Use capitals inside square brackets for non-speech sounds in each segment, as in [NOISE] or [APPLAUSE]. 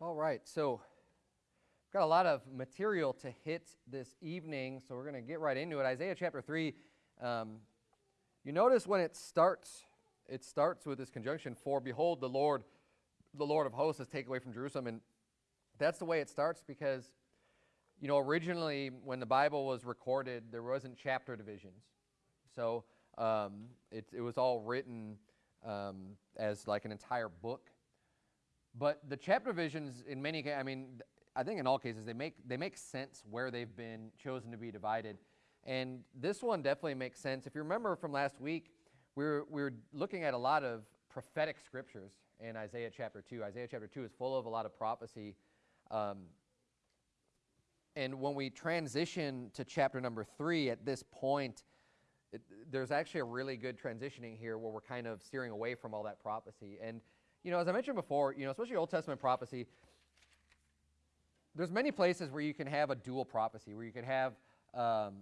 All right, so I've got a lot of material to hit this evening, so we're going to get right into it. Isaiah chapter 3. Um, you notice when it starts, it starts with this conjunction, for behold, the Lord, the Lord of hosts has taken away from Jerusalem. And that's the way it starts because, you know, originally when the Bible was recorded, there wasn't chapter divisions. So um, it, it was all written um, as like an entire book. But the chapter divisions, in many cases, I mean, I think in all cases, they make, they make sense where they've been chosen to be divided. And this one definitely makes sense. If you remember from last week, we were, we were looking at a lot of prophetic scriptures in Isaiah chapter 2. Isaiah chapter 2 is full of a lot of prophecy. Um, and when we transition to chapter number 3 at this point, it, there's actually a really good transitioning here where we're kind of steering away from all that prophecy. And you know, as I mentioned before, you know, especially Old Testament prophecy, there's many places where you can have a dual prophecy, where you can have, um,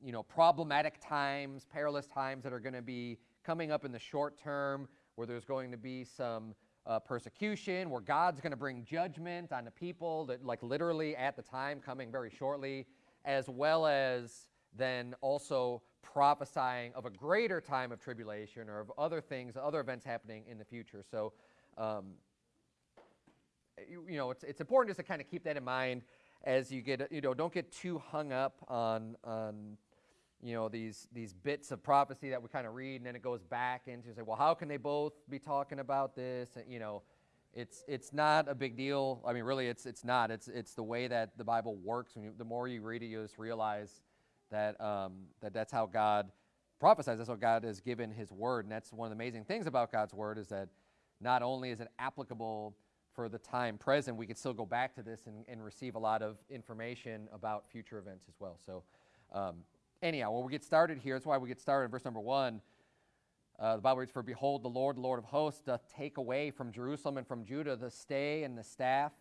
you know, problematic times, perilous times that are going to be coming up in the short term, where there's going to be some uh, persecution, where God's going to bring judgment on the people that, like, literally at the time coming very shortly, as well as then also prophesying of a greater time of tribulation or of other things, other events happening in the future. So um, you, you, know, it's, it's important just to kind of keep that in mind as you get, you know, don't get too hung up on, on you know, these, these bits of prophecy that we kind of read and then it goes back into say, well, how can they both be talking about this? And, you know, it's, it's not a big deal. I mean, really, it's, it's not. It's, it's the way that the Bible works. When you, the more you read it, you just realize that, um, that that's how God prophesies. That's how God has given his word. And that's one of the amazing things about God's word is that not only is it applicable for the time present, we could still go back to this and, and receive a lot of information about future events as well. So, um, anyhow, when we get started here, that's why we get started in verse number one. Uh, the Bible reads, For behold, the Lord, the Lord of hosts, doth take away from Jerusalem and from Judah the stay and the staff,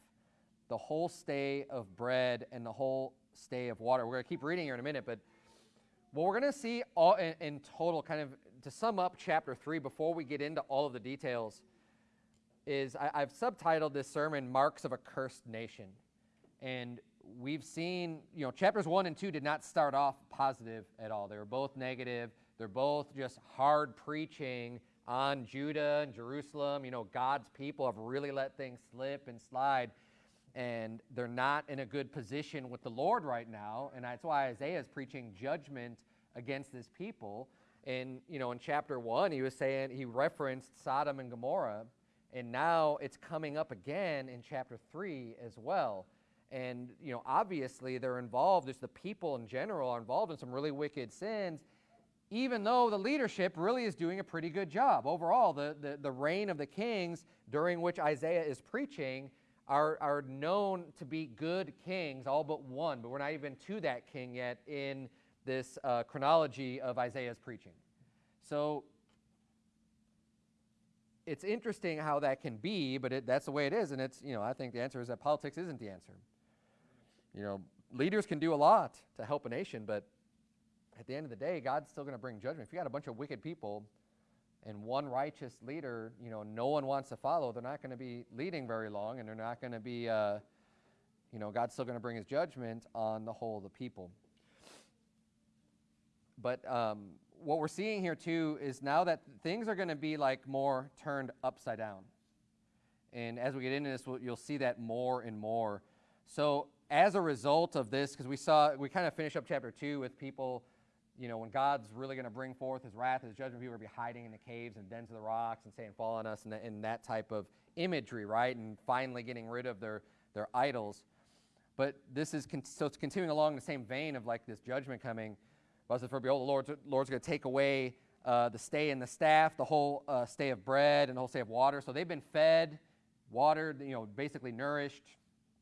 the whole stay of bread and the whole stay of water. We're going to keep reading here in a minute, but what we're going to see all in, in total, kind of to sum up chapter 3 before we get into all of the details, is I, have subtitled this sermon Marks of a Cursed Nation. And we've seen, you know, chapters 1 and 2 did not start off positive at all. They were both negative. They're both just hard preaching on Judah and Jerusalem. You know, God's people have really let things slip and slide. And they're not in a good position with the Lord right now. And that's why Isaiah is preaching judgment against this people. And, you know, in chapter 1, he was saying, he referenced Sodom and Gomorrah and now it's coming up again in chapter 3 as well. And, you know, obviously they're involved, just the people in general are involved in some really wicked sins, even though the leadership really is doing a pretty good job. Overall, the, the, the reign of the kings during which Isaiah is preaching are, are known to be good kings, all but one, but we're not even to that king yet in this uh, chronology of Isaiah's preaching. So it's interesting how that can be, but it, that's the way it is. And it's, you know, I think the answer is that politics isn't the answer. You know, leaders can do a lot to help a nation, but at the end of the day, God's still going to bring judgment. If you got a bunch of wicked people and one righteous leader, you know, no one wants to follow, they're not going to be leading very long, and they're not going to be, uh, you know, God's still going to bring his judgment on the whole of the people. But um, what we're seeing here too is now that things are going to be like more turned upside down. And as we get into this, you'll see that more and more. So as a result of this, because we saw, we kind of finish up chapter two with people, you know, when God's really going to bring forth his wrath, his judgment, people will be hiding in the caves and dens of the rocks and saying, fall on us, and, and that type of imagery, right? And finally getting rid of their, their idols. But this is, so it's continuing along the same vein of like this judgment coming. Says, For behold, the Lord's, Lord's going to take away uh, the stay and the staff, the whole uh, stay of bread and the whole stay of water. So they've been fed, watered, you know, basically nourished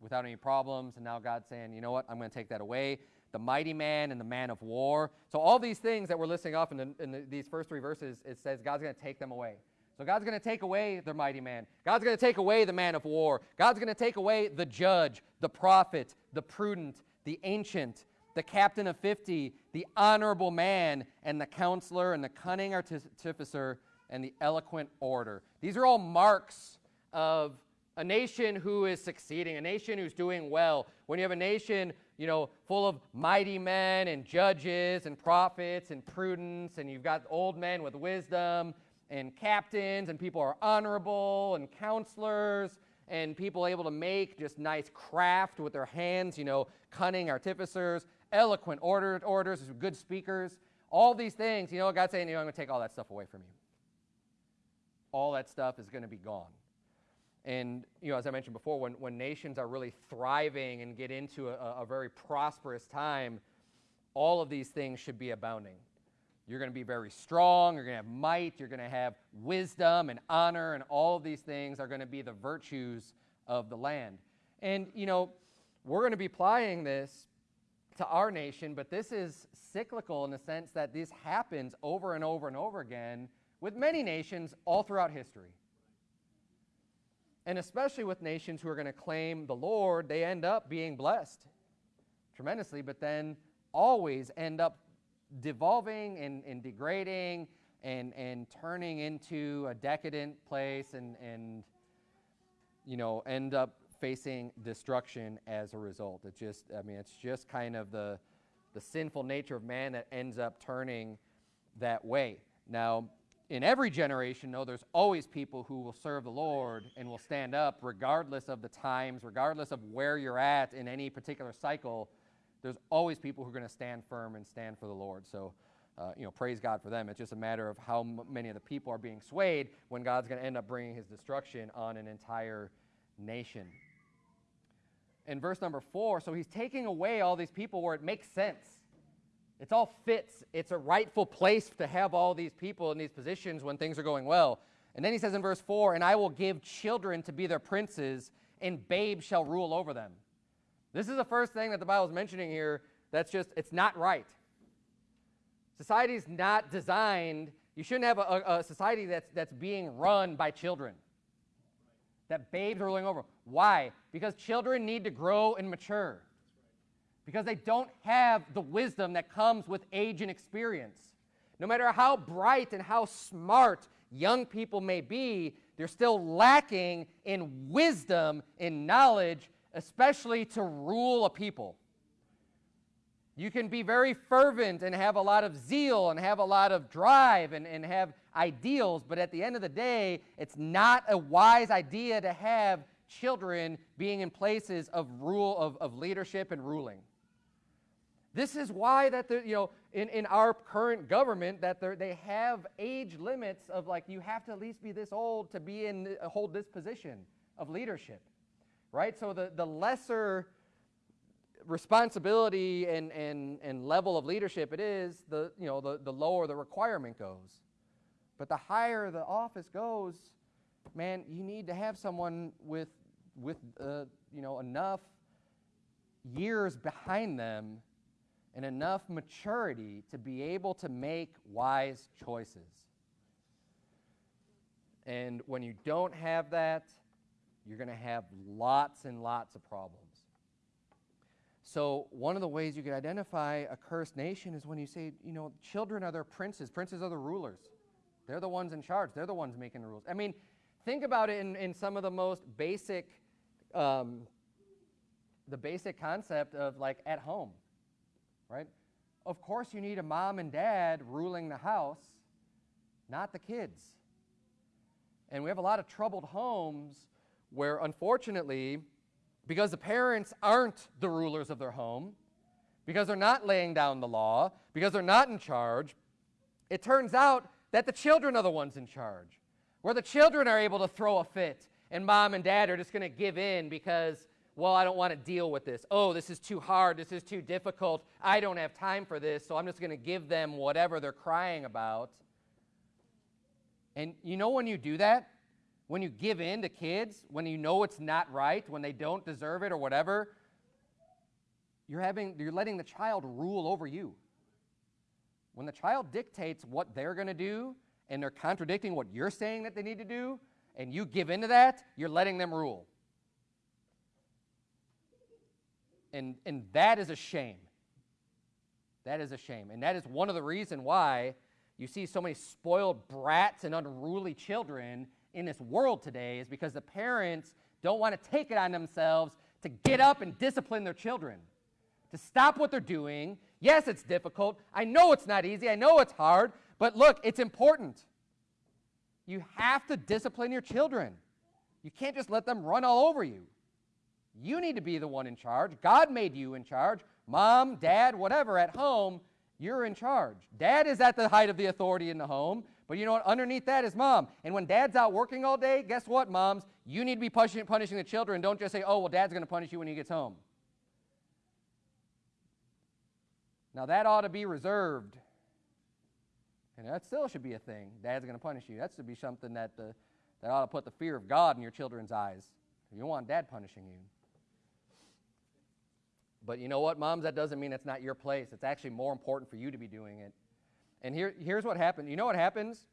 without any problems. And now God's saying, you know what, I'm going to take that away. The mighty man and the man of war. So all these things that we're listing off in, the, in the, these first three verses, it says God's going to take them away. So God's going to take away the mighty man. God's going to take away the man of war. God's going to take away the judge, the prophet, the prudent, the ancient, the captain of 50, the honorable man, and the counselor, and the cunning artificer, and the eloquent orator. These are all marks of a nation who is succeeding, a nation who's doing well, when you have a nation, you know, full of mighty men and judges and prophets and prudence, and you've got old men with wisdom and captains, and people are honorable and counselors, and people able to make just nice craft with their hands, you know, cunning artificers, eloquent order, orders, good speakers, all these things, you know, God's saying, you know, I'm going to take all that stuff away from you. All that stuff is going to be gone. And, you know, as I mentioned before, when, when nations are really thriving and get into a, a very prosperous time, all of these things should be abounding. You're going to be very strong, you're going to have might, you're going to have wisdom and honor, and all of these things are going to be the virtues of the land. And, you know, we're going to be applying this to our nation, but this is cyclical in the sense that this happens over and over and over again with many nations all throughout history. And especially with nations who are going to claim the Lord, they end up being blessed tremendously, but then always end up devolving and, and degrading and, and turning into a decadent place and, and, you know, end up facing destruction as a result. It just, I mean, it's just kind of the, the sinful nature of man that ends up turning that way. Now, in every generation, though, there's always people who will serve the Lord and will stand up regardless of the times, regardless of where you're at in any particular cycle. There's always people who are going to stand firm and stand for the Lord. So, uh, you know, praise God for them. It's just a matter of how many of the people are being swayed when God's going to end up bringing his destruction on an entire nation. In verse number four, so he's taking away all these people where it makes sense. It's all fits. It's a rightful place to have all these people in these positions when things are going well. And then he says in verse 4 And I will give children to be their princes, and babes shall rule over them. This is the first thing that the Bible is mentioning here that's just, it's not right. Society's not designed, you shouldn't have a, a, society that's, that's being run by children, that babes are ruling over. Why? Because children need to grow and mature because they don't have the wisdom that comes with age and experience. No matter how bright and how smart young people may be, they're still lacking in wisdom, in knowledge, especially to rule a people. You can be very fervent and have a lot of zeal and have a lot of drive and, and have ideals, but at the end of the day, it's not a wise idea to have children being in places of rule of, of leadership and ruling. This is why that the, you know in, in our current government that they have age limits of like you have to at least be this old to be in hold this position of leadership, right? So the the lesser responsibility and, and, and level of leadership it is, the you know the, the lower the requirement goes. But the higher the office goes, man, you need to have someone with with uh, you know enough years behind them and enough maturity to be able to make wise choices. And when you don't have that, you're going to have lots and lots of problems. So, one of the ways you can identify a cursed nation is when you say, you know, children are their princes, princes are the rulers. They're the ones in charge, they're the ones making the rules. I mean, think about it in, in some of the most basic, um, the basic concept of like at home right? Of course, you need a mom and dad ruling the house, not the kids. And we have a lot of troubled homes where, unfortunately, because the parents aren't the rulers of their home, because they're not laying down the law, because they're not in charge, it turns out that the children are the ones in charge. Where the children are able to throw a fit, and mom and dad are just going to give in because well, I don't want to deal with this. Oh, this is too hard. This is too difficult. I don't have time for this, so I'm just going to give them whatever they're crying about. And you know when you do that? When you give in to kids, when you know it's not right, when they don't deserve it or whatever, you're, having, you're letting the child rule over you. When the child dictates what they're going to do and they're contradicting what you're saying that they need to do, and you give into that, you're letting them rule. And, and that is a shame. That is a shame. And that is one of the reasons why you see so many spoiled brats and unruly children in this world today is because the parents don't want to take it on themselves to get up and discipline their children, to stop what they're doing. Yes, it's difficult. I know it's not easy. I know it's hard. But look, it's important. You have to discipline your children. You can't just let them run all over you. You need to be the one in charge. God made you in charge. Mom, dad, whatever, at home, you're in charge. Dad is at the height of the authority in the home, but you know what? Underneath that is mom. And when dad's out working all day, guess what, moms? You need to be punishing, punishing the children. Don't just say, oh, well, dad's going to punish you when he gets home. Now, that ought to be reserved. And that still should be a thing. Dad's going to punish you. That should be something that, the, that ought to put the fear of God in your children's eyes. You don't want dad punishing you. But you know what, moms? That doesn't mean it's not your place. It's actually more important for you to be doing it. And here, here's what happens. You know what happens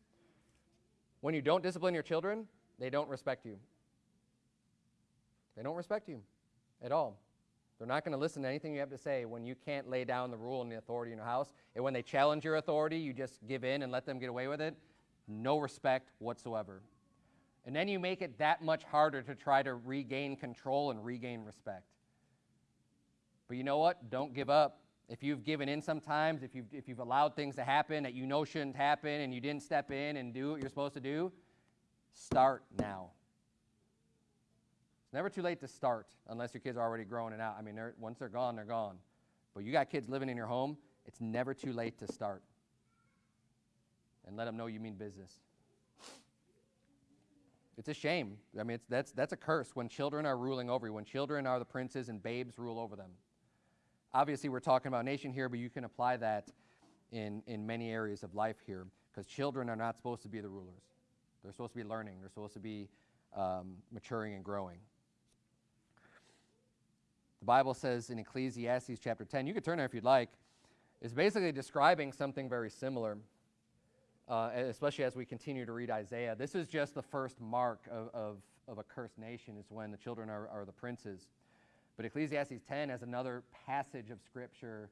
when you don't discipline your children? They don't respect you. They don't respect you at all. They're not going to listen to anything you have to say when you can't lay down the rule and the authority in your house. And when they challenge your authority, you just give in and let them get away with it. No respect whatsoever. And then you make it that much harder to try to regain control and regain respect. But you know what? Don't give up. If you've given in sometimes, if you've, if you've allowed things to happen that you know shouldn't happen and you didn't step in and do what you're supposed to do, start now. It's never too late to start unless your kids are already growing and out. I mean, they're, once they're gone, they're gone. But you got kids living in your home, it's never too late to start. And let them know you mean business. It's a shame. I mean, that's, that's a curse when children are ruling over you, when children are the princes and babes rule over them. Obviously, we're talking about nation here, but you can apply that in, in many areas of life here because children are not supposed to be the rulers. They're supposed to be learning, they're supposed to be um, maturing and growing. The Bible says in Ecclesiastes chapter 10, you could turn there if you'd like, is basically describing something very similar, uh, especially as we continue to read Isaiah. This is just the first mark of, of, of a cursed nation, is when the children are, are the princes. But Ecclesiastes 10 has another passage of Scripture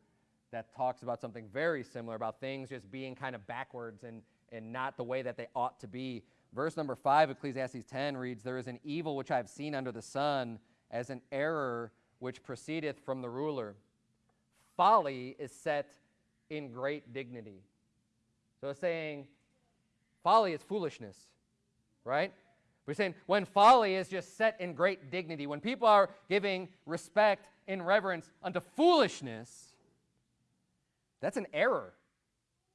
that talks about something very similar, about things just being kind of backwards and, and not the way that they ought to be. Verse number 5, Ecclesiastes 10 reads, There is an evil which I have seen under the sun, as an error which proceedeth from the ruler. Folly is set in great dignity. So it's saying folly is foolishness, right? We're saying when folly is just set in great dignity, when people are giving respect and reverence unto foolishness, that's an error.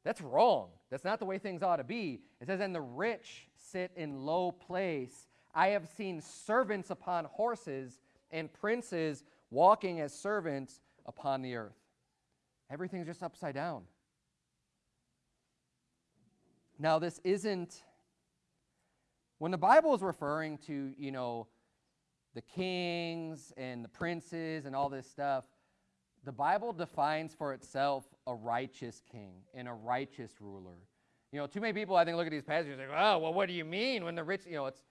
That's wrong. That's not the way things ought to be. It says, And the rich sit in low place. I have seen servants upon horses and princes walking as servants upon the earth. Everything's just upside down. Now, this isn't when the Bible is referring to, you know, the kings and the princes and all this stuff, the Bible defines for itself a righteous king and a righteous ruler. You know, too many people I think look at these passages and say, "Oh, well, what do you mean when the rich?" You know, it's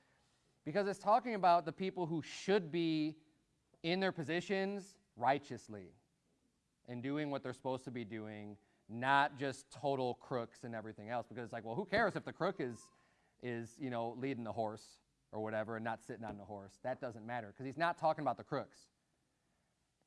because it's talking about the people who should be in their positions righteously and doing what they're supposed to be doing, not just total crooks and everything else. Because it's like, well, who cares if the crook is is, you know, leading the horse or whatever and not sitting on the horse. That doesn't matter because he's not talking about the crooks.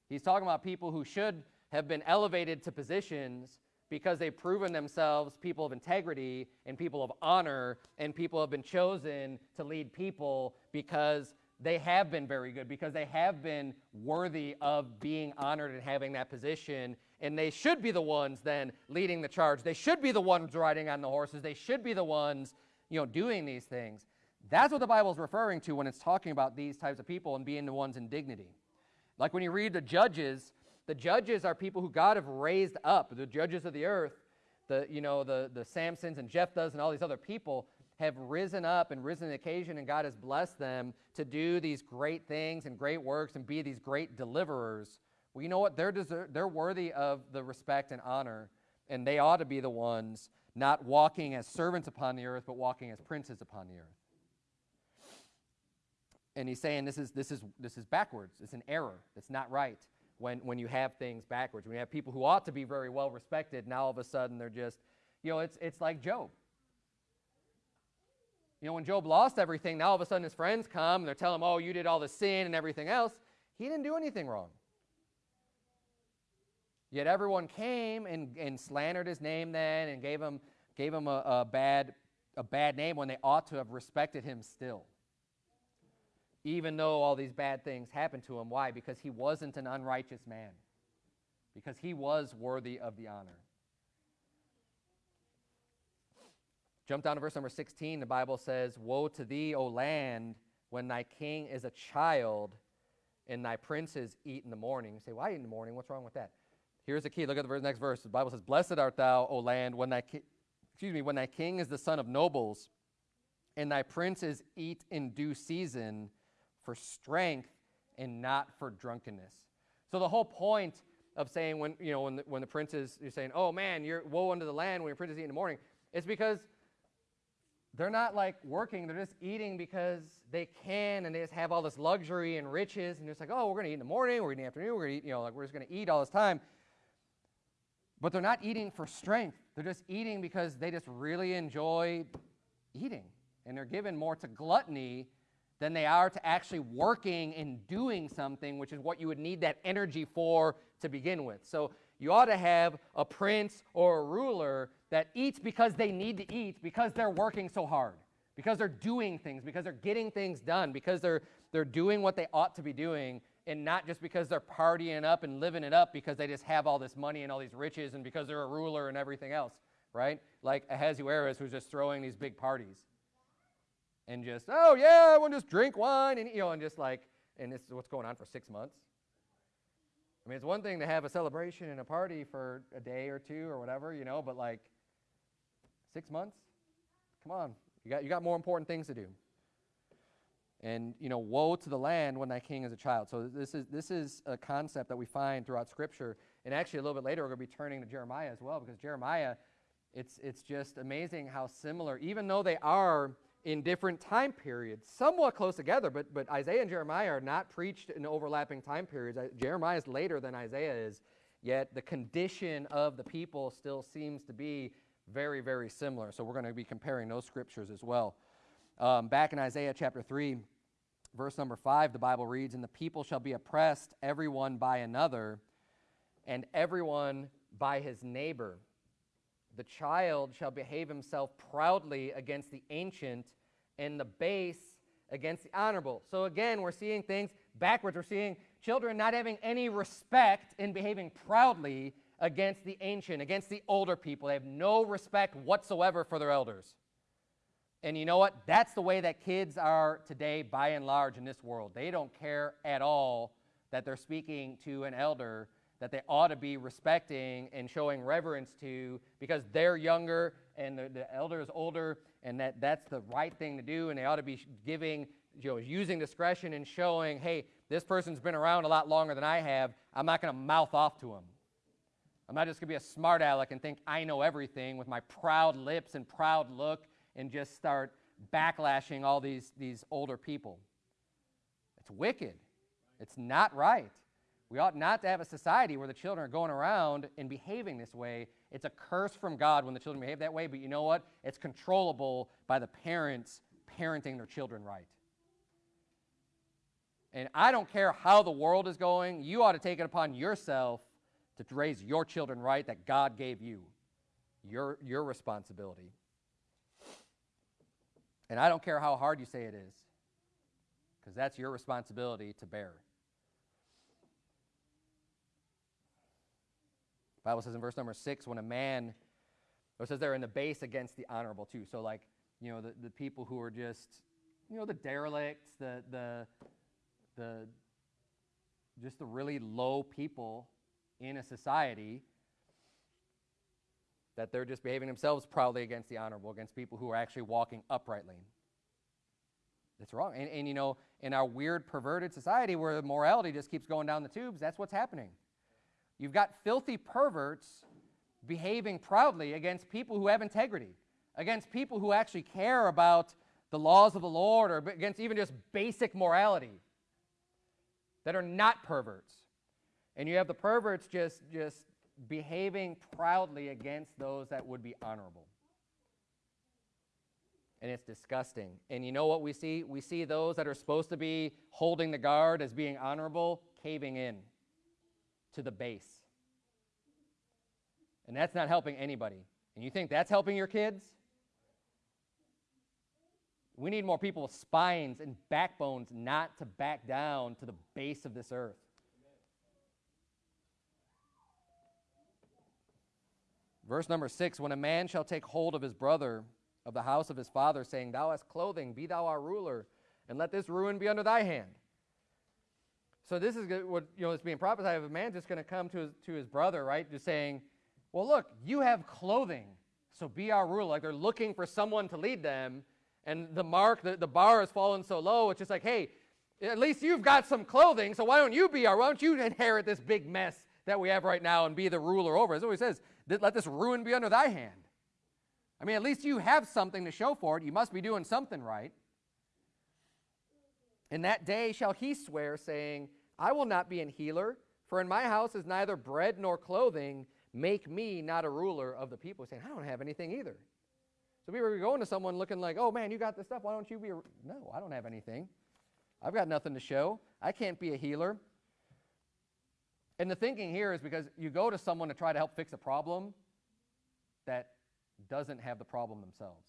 He's talking about people who should have been elevated to positions because they've proven themselves people of integrity and people of honor and people have been chosen to lead people because they have been very good because they have been worthy of being honored and having that position and they should be the ones then leading the charge they should be the ones riding on the horses they should be the ones you know, doing these things. That's what the Bible is referring to when it's talking about these types of people and being the ones in dignity. Like when you read the judges, the judges are people who God have raised up, the judges of the earth, the, you know, the, the Samsons and Jephthahs and all these other people have risen up and risen to occasion, and God has blessed them to do these great things and great works and be these great deliverers. Well, you know what? They're, deser- they're worthy of the respect and honor, and they ought to be the ones not walking as servants upon the earth, but walking as princes upon the earth. And he's saying this is, this is, this is backwards. It's an error. It's not right when, when you have things backwards. When you have people who ought to be very well respected, now all of a sudden they're just, you know, it's, it's like Job. You know, when Job lost everything, now all of a sudden his friends come and they're telling him, oh, you did all the sin and everything else. He didn't do anything wrong. Yet everyone came and, and slandered his name then and gave him, gave him a, a, bad, a bad name when they ought to have respected him still. Even though all these bad things happened to him. Why? Because he wasn't an unrighteous man. Because he was worthy of the honor. Jump down to verse number 16. The Bible says, Woe to thee, O land, when thy king is a child and thy princes eat in the morning. You say, Why eat in the morning? What's wrong with that? Here's the key. Look at the next verse. The Bible says, Blessed art thou, O land, when thy, excuse me, when thy king is the son of nobles, and thy princes eat in due season for strength and not for drunkenness. So the whole point of saying when you know when the, when the princes you're saying, oh man, you're woe unto the land when your princes eat in the morning, it's because they're not like working, they're just eating because they can and they just have all this luxury and riches and it's like, oh, we're gonna eat in the morning, we're gonna eat in the afternoon, we're gonna eat, you know, like we're just gonna eat all this time. But they're not eating for strength. They're just eating because they just really enjoy eating. And they're given more to gluttony than they are to actually working and doing something, which is what you would need that energy for to begin with. So you ought to have a prince or a ruler that eats because they need to eat, because they're working so hard, because they're doing things, because they're getting things done, because they're, they're doing what they ought to be doing, and not just because they're partying up and living it up because they just have all this money and all these riches and because they're a ruler and everything else, right? Like Ahasuerus, who's just throwing these big parties and just, oh yeah, everyone just drink wine and you know, and just like, and this is what's going on for six months. I mean, it's one thing to have a celebration and a party for a day or two or whatever, you know, but like six months? Come on, you got you got more important things to do. And you know, woe to the land when thy king is a child. So this is this is a concept that we find throughout Scripture. And actually, a little bit later, we're going to be turning to Jeremiah as well, because Jeremiah, it's it's just amazing how similar, even though they are in different time periods, somewhat close together, but, but Isaiah and Jeremiah are not preached in overlapping time periods. Jeremiah is later than Isaiah is, yet the condition of the people still seems to be very, very similar. So we're going to be comparing those scriptures as well. Um, back in Isaiah chapter 3, verse number 5, the Bible reads, And the people shall be oppressed, everyone by another, and everyone by his neighbor. The child shall behave himself proudly against the ancient, and the base against the honorable. So again, we're seeing things backwards. We're seeing children not having any respect in behaving proudly against the ancient, against the older people. They have no respect whatsoever for their elders. And you know what? That's the way that kids are today by and large in this world. They don't care at all that they're speaking to an elder that they ought to be respecting and showing reverence to because they're younger and the, the elder is older and that that's the right thing to do and they ought to be giving you know using discretion and showing hey this person's been around a lot longer than i have i'm not going to mouth off to him i'm not just going to be a smart aleck and think i know everything with my proud lips and proud look and just start backlashing all these, these older people it's wicked it's not right we ought not to have a society where the children are going around and behaving this way. It's a curse from God when the children behave that way, but you know what? It's controllable by the parents parenting their children right. And I don't care how the world is going, you ought to take it upon yourself to raise your children right that God gave you. Your, your responsibility. And I don't care how hard you say it is, because that's your responsibility to bear. Bible says in verse number six, when a man, it says they're in the base against the honorable too. So like, you know, the, the people who are just, you know, the derelicts, the, the, the, just the really low people in a society, that they're just behaving themselves proudly against the honorable, against people who are actually walking uprightly. That's wrong. And, and you know, in our weird, perverted society where morality just keeps going down the tubes, that's what's happening. You've got filthy perverts behaving proudly against people who have integrity, against people who actually care about the laws of the Lord, or against even just basic morality that are not perverts. And you have the perverts just, just behaving proudly against those that would be honorable. and it's disgusting. And you know what we see? We see those that are supposed to be holding the guard as being honorable caving in to the base. And that's not helping anybody. And you think that's helping your kids? We need more people with spines and backbones not to back down to the base of this earth. Verse number six When a man shall take hold of his brother of the house of his father, saying, Thou hast clothing, be thou our ruler, and let this ruin be under thy hand. So this is what you know is being prophesied of a man just going to come to his, to his brother, right? Just saying, Well, look, you have clothing, so be our ruler. Like they're looking for someone to lead them, and the mark, the, the bar has fallen so low, it's just like, hey, at least you've got some clothing, so why don't you be our, why don't you inherit this big mess that we have right now and be the ruler over? That's what he says. Let this ruin be under thy hand. I mean, at least you have something to show for it. You must be doing something right. In that day shall he swear, saying, I will not be an healer, for in my house is neither bread nor clothing. Make me not a ruler of the people. Saying, I don't have anything either. So we were going to someone looking like, oh man, you got this stuff. Why don't you be a. No, I don't have anything. I've got nothing to show. I can't be a healer. And the thinking here is because you go to someone to try to help fix a problem that doesn't have the problem themselves.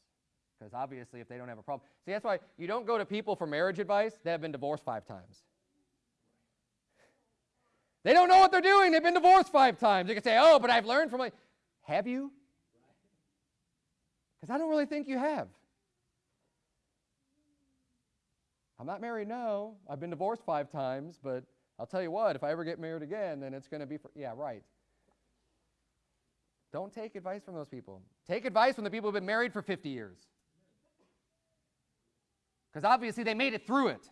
Because obviously, if they don't have a problem, see, that's why you don't go to people for marriage advice that have been divorced five times. They don't know what they're doing. They've been divorced five times. You can say, oh, but I've learned from my. Have you? Because I don't really think you have. I'm not married no. I've been divorced five times, but I'll tell you what, if I ever get married again, then it's going to be for. Yeah, right. Don't take advice from those people. Take advice from the people who've been married for 50 years. Because obviously they made it through it.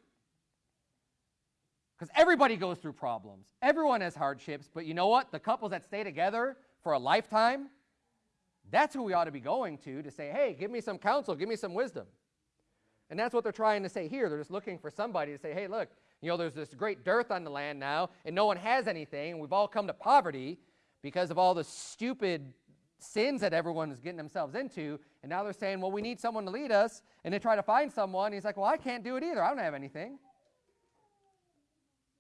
Because everybody goes through problems, everyone has hardships, but you know what? The couples that stay together for a lifetime, that's who we ought to be going to to say, hey, give me some counsel, give me some wisdom. And that's what they're trying to say here. They're just looking for somebody to say, hey, look, you know, there's this great dearth on the land now, and no one has anything, and we've all come to poverty because of all the stupid sins that everyone is getting themselves into. And now they're saying, well, we need someone to lead us. And they try to find someone. He's like, well, I can't do it either. I don't have anything.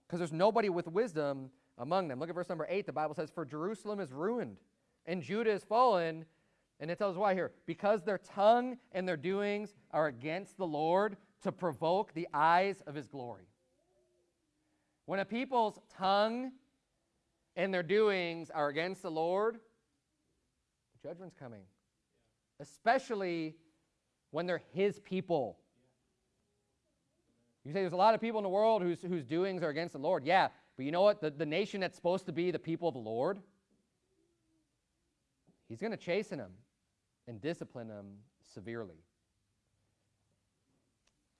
Because there's nobody with wisdom among them. Look at verse number 8. The Bible says, For Jerusalem is ruined, and Judah is fallen. And it tells why here. Because their tongue and their doings are against the Lord to provoke the eyes of his glory. When a people's tongue and their doings are against the Lord, judgment's coming. Especially when they're his people. You say there's a lot of people in the world whose, whose doings are against the Lord. Yeah, but you know what? The, the nation that's supposed to be the people of the Lord, he's going to chasten them and discipline them severely.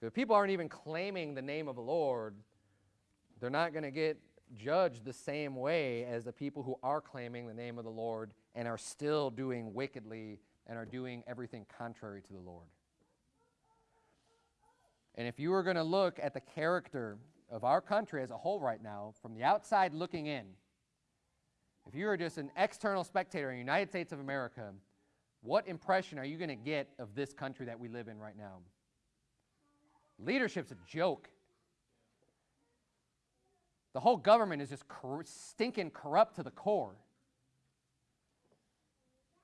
If people aren't even claiming the name of the Lord, they're not going to get judged the same way as the people who are claiming the name of the Lord and are still doing wickedly and are doing everything contrary to the Lord. And if you were going to look at the character of our country as a whole right now, from the outside looking in, if you were just an external spectator in the United States of America, what impression are you going to get of this country that we live in right now? Leadership's a joke. The whole government is just cor- stinking corrupt to the core.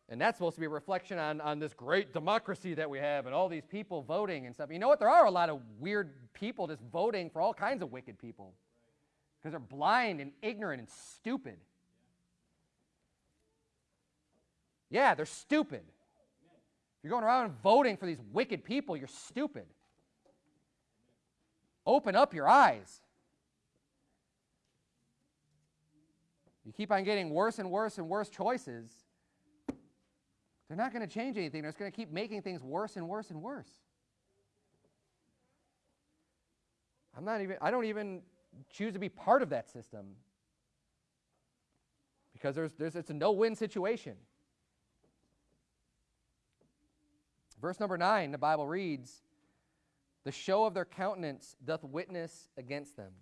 And that's supposed to be a reflection on, on this great democracy that we have and all these people voting and stuff. You know what? There are a lot of weird people just voting for all kinds of wicked people because they're blind and ignorant and stupid. Yeah, they're stupid. If you're going around voting for these wicked people, you're stupid. Open up your eyes. You keep on getting worse and worse and worse choices they're not going to change anything. They're just going to keep making things worse and worse and worse. I'm not even, I don't even choose to be part of that system because there's, there's, it's a no win situation. Verse number nine, the Bible reads, The show of their countenance doth witness against them.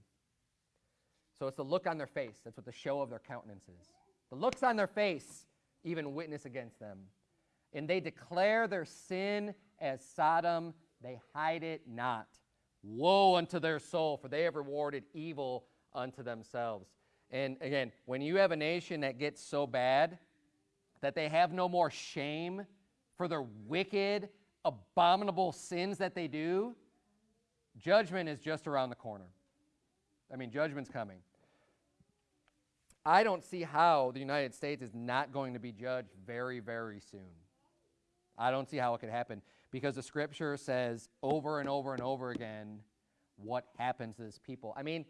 So it's the look on their face. That's what the show of their countenance is. The looks on their face even witness against them. and they declare their sin as Sodom, they hide it not. Woe unto their soul, for they have rewarded evil unto themselves. And again, when you have a nation that gets so bad that they have no more shame for their wicked, abominable sins that they do, judgment is just around the corner. I mean, judgment's coming. I don't see how the United States is not going to be judged very, very soon. I don't see how it could happen because the scripture says over and over and over again what happens to this people. I mean,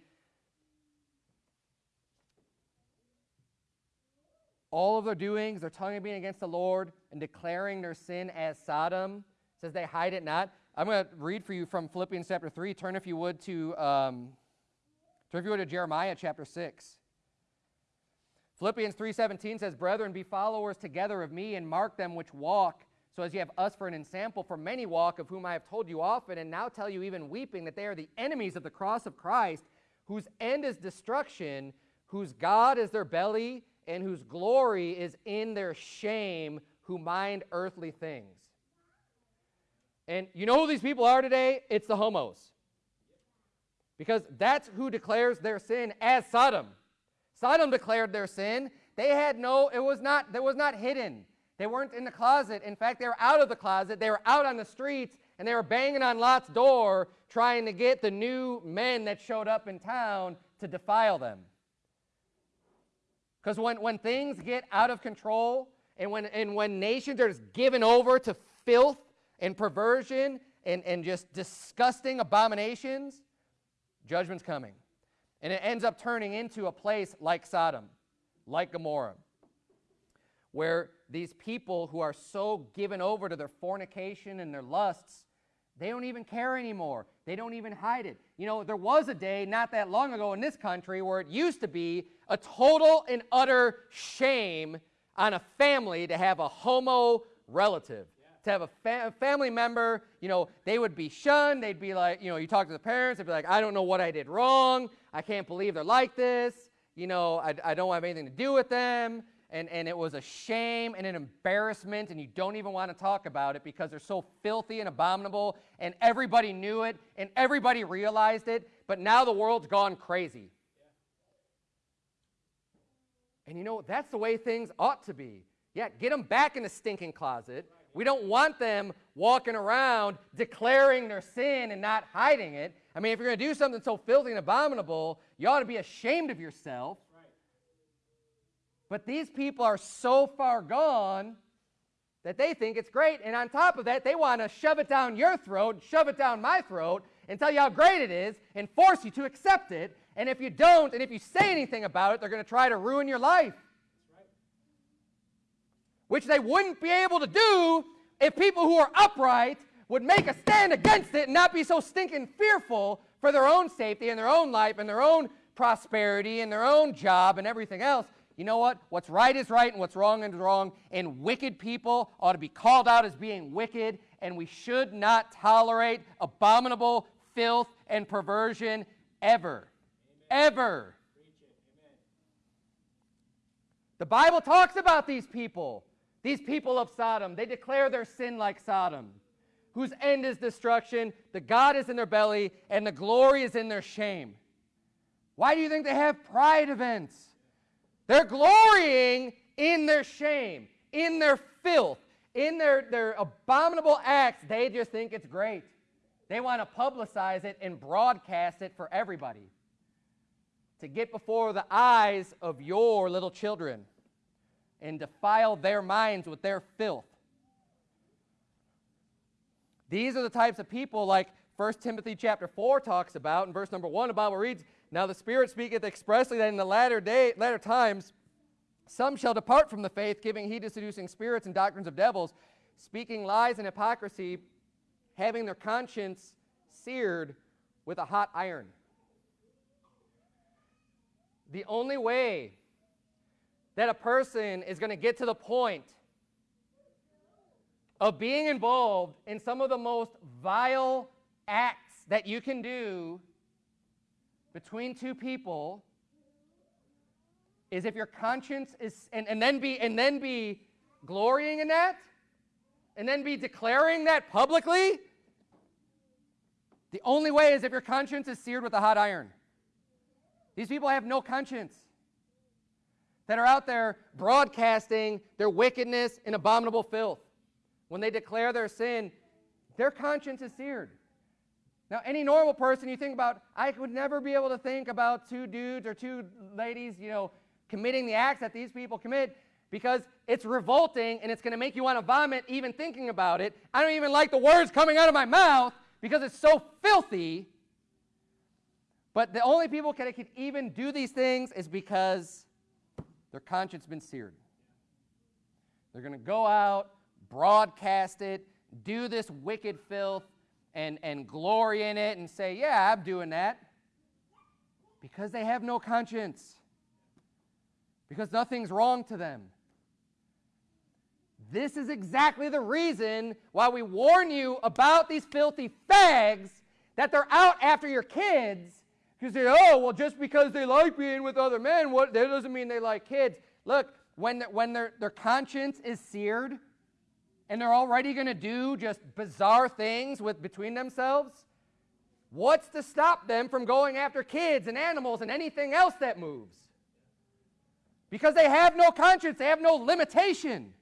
all of their doings, their tongue being against the Lord and declaring their sin as Sodom, says they hide it not. I'm going to read for you from Philippians chapter 3. Turn, if you would, to, um, turn, if you would, to Jeremiah chapter 6. Philippians 3.17 says, Brethren, be followers together of me, and mark them which walk, so as you have us for an ensample, for many walk, of whom I have told you often, and now tell you even weeping, that they are the enemies of the cross of Christ, whose end is destruction, whose God is their belly, and whose glory is in their shame, who mind earthly things. And you know who these people are today? It's the homos. Because that's who declares their sin as Sodom. Sodom declared their sin. They had no, it was not, it was not hidden. They weren't in the closet. In fact, they were out of the closet. They were out on the streets and they were banging on Lot's door trying to get the new men that showed up in town to defile them. Because when, when things get out of control and when, and when nations are just given over to filth and perversion and, and just disgusting abominations, judgment's coming. And it ends up turning into a place like Sodom, like Gomorrah, where these people who are so given over to their fornication and their lusts, they don't even care anymore. They don't even hide it. You know, there was a day not that long ago in this country where it used to be a total and utter shame on a family to have a homo relative. To have a, fa family member, you know, they would be shunned. They'd be like, you know, you talk to the parents, they'd be like, I don't know what I did wrong. I can't believe they're like this. You know, I, I don't have anything to do with them. And, and it was a shame and an embarrassment, and you don't even want to talk about it because they're so filthy and abominable, and everybody knew it, and everybody realized it, but now the world's gone crazy. And you know, that's the way things ought to be. Yeah, get them back in the stinking closet. We don't want them walking around declaring their sin and not hiding it. I mean, if you're going to do something so filthy and abominable, you ought to be ashamed of yourself. Right. But these people are so far gone that they think it's great. And on top of that, they want to shove it down your throat, shove it down my throat, and tell you how great it is and force you to accept it and if you don't, and if you say anything about it, they're going to try to ruin your life. Which they wouldn't be able to do if people who are upright would make a stand against it and not be so stinking fearful for their own safety and their own life and their own prosperity and their own job and everything else. You know what? What's right is right and what's wrong is wrong. And wicked people ought to be called out as being wicked. And we should not tolerate abominable filth and perversion ever ever. The Bible talks about these people, these people of Sodom. They declare their sin like Sodom, whose end is destruction, the God is in their belly, and the glory is in their shame. Why do you think they have pride events? They're glorying in their shame, in their filth, in their, their abominable acts. They just think it's great. They want to publicize it and broadcast it for everybody to get before the eyes of your little children and defile their minds with their filth. These are the types of people like 1 Timothy chapter 4 talks about. In verse number 1, the Bible reads, Now the Spirit speaketh expressly that in the latter, day, latter times some shall depart from the faith, giving heed to seducing spirits and doctrines of devils, speaking lies and hypocrisy, having their conscience seared with a hot iron. The only way that a person is going to get to the point of being involved in some of the most vile acts that you can do between two people is if your conscience is and, and then be and then be glorying in that and then be declaring that publicly? The only way is if your conscience is seared with a hot iron. These people have no conscience that are out there broadcasting their wickedness and abominable filth. When they declare their sin, their conscience is seared. Now, any normal person, you think about, I would never be able to think about two dudes or two ladies, you know, committing the acts that these people commit because it's revolting and it's going to make you want to vomit even thinking about it. I don't even like the words coming out of my mouth because it's so filthy. But the only people that can even do these things is because their conscience been seared. They're going to go out, broadcast it, do this wicked filth, and, and glory in it and say, Yeah, I'm doing that. Because they have no conscience. Because nothing's wrong to them. This is exactly the reason why we warn you about these filthy fags that they're out after your kids because say, oh, well, just because they like being with other men, what, that doesn't mean they like kids. Look, when, when their, their conscience is seared and they're already going to do just bizarre things with between themselves, what's to stop them from going after kids and animals and anything else that moves? Because they have no conscience, they have no limitation.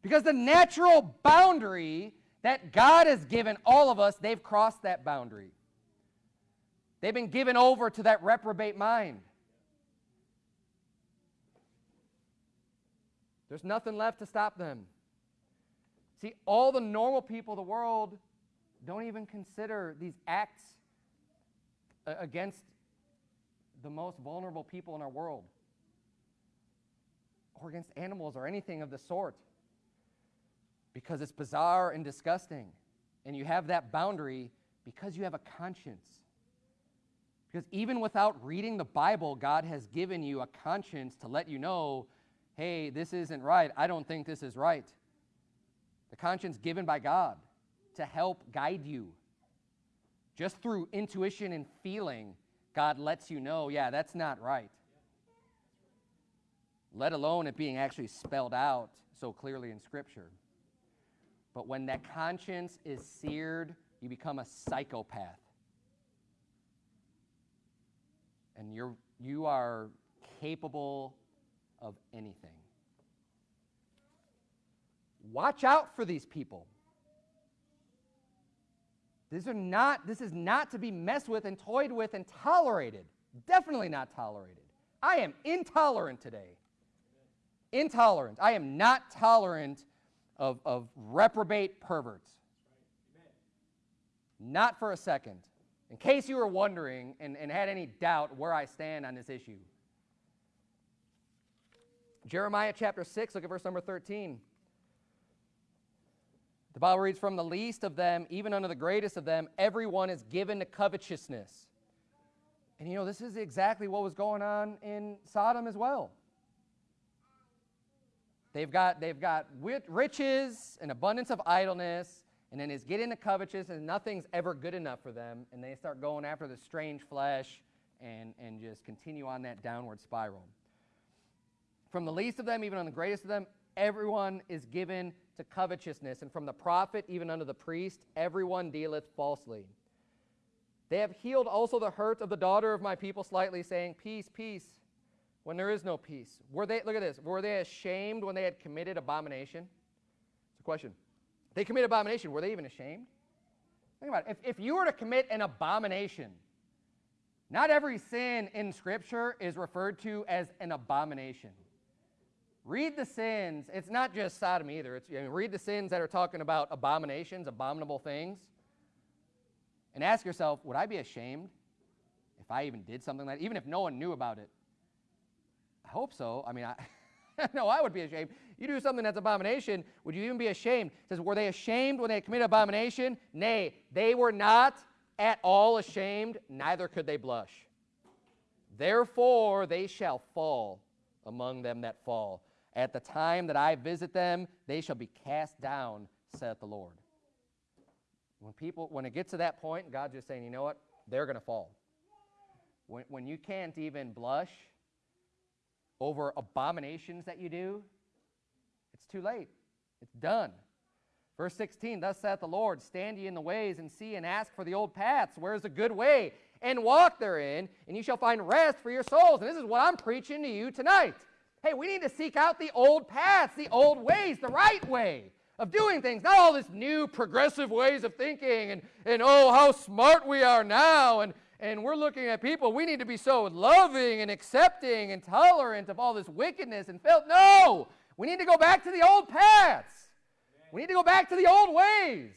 Because the natural boundary that God has given all of us, they've crossed that boundary. They've been given over to that reprobate mind. There's nothing left to stop them. See, all the normal people of the world don't even consider these acts against the most vulnerable people in our world or against animals or anything of the sort because it's bizarre and disgusting. And you have that boundary because you have a conscience. Because even without reading the Bible, God has given you a conscience to let you know, hey, this isn't right. I don't think this is right. The conscience given by God to help guide you. Just through intuition and feeling, God lets you know, yeah, that's not right. Let alone it being actually spelled out so clearly in Scripture. But when that conscience is seared, you become a psychopath. And you're, you are capable of anything. Watch out for these people. These are not, this is not to be messed with and toyed with and tolerated. Definitely not tolerated. I am intolerant today. Intolerant. I am not tolerant of, of reprobate perverts. Not for a second in case you were wondering and, and had any doubt where I stand on this issue. Jeremiah chapter 6, look at verse number 13. The Bible reads, From the least of them, even unto the greatest of them, everyone is given to covetousness. And you know, this is exactly what was going on in Sodom as well. They've got, they've got riches and abundance of idleness, and then it's get into covetousness and nothing's ever good enough for them. And they start going after the strange flesh and, and just continue on that downward spiral. From the least of them even on the greatest of them everyone is given to covetousness. And from the prophet even unto the priest everyone dealeth falsely. They have healed also the hurt of the daughter of my people slightly saying peace peace when there is no peace. Were they look at this were they ashamed when they had committed abomination? It's a question they commit abomination. Were they even ashamed? Think about it. If, if you were to commit an abomination, not every sin in Scripture is referred to as an abomination. Read the sins. It's not just Sodom either. It's, you know, read the sins that are talking about abominations, abominable things, and ask yourself, would I be ashamed if I even did something like that, even if no one knew about it? I hope so. I mean, I. [LAUGHS] [LAUGHS] no, I would be ashamed. You do something that's abomination, would you even be ashamed? It says, Were they ashamed when they committed abomination? Nay, they were not at all ashamed, neither could they blush. Therefore they shall fall among them that fall. At the time that I visit them, they shall be cast down, saith the Lord. When people, when it gets to that point, God's just saying, you know what? They're going to fall. When, when you can't even blush over abominations that you do, it's too late. It's done. Verse 16, thus saith the Lord, stand ye in the ways and see and ask for the old paths, where's a good way, and walk therein, and you shall find rest for your souls. And this is what I'm preaching to you tonight. Hey, we need to seek out the old paths, the old ways, the right way of doing things, not all this new progressive ways of thinking and, and oh, how smart we are now. And, and we're looking at people, we need to be so loving and accepting and tolerant of all this wickedness and filth. No, we need to go back to the old paths. We need to go back to the old ways.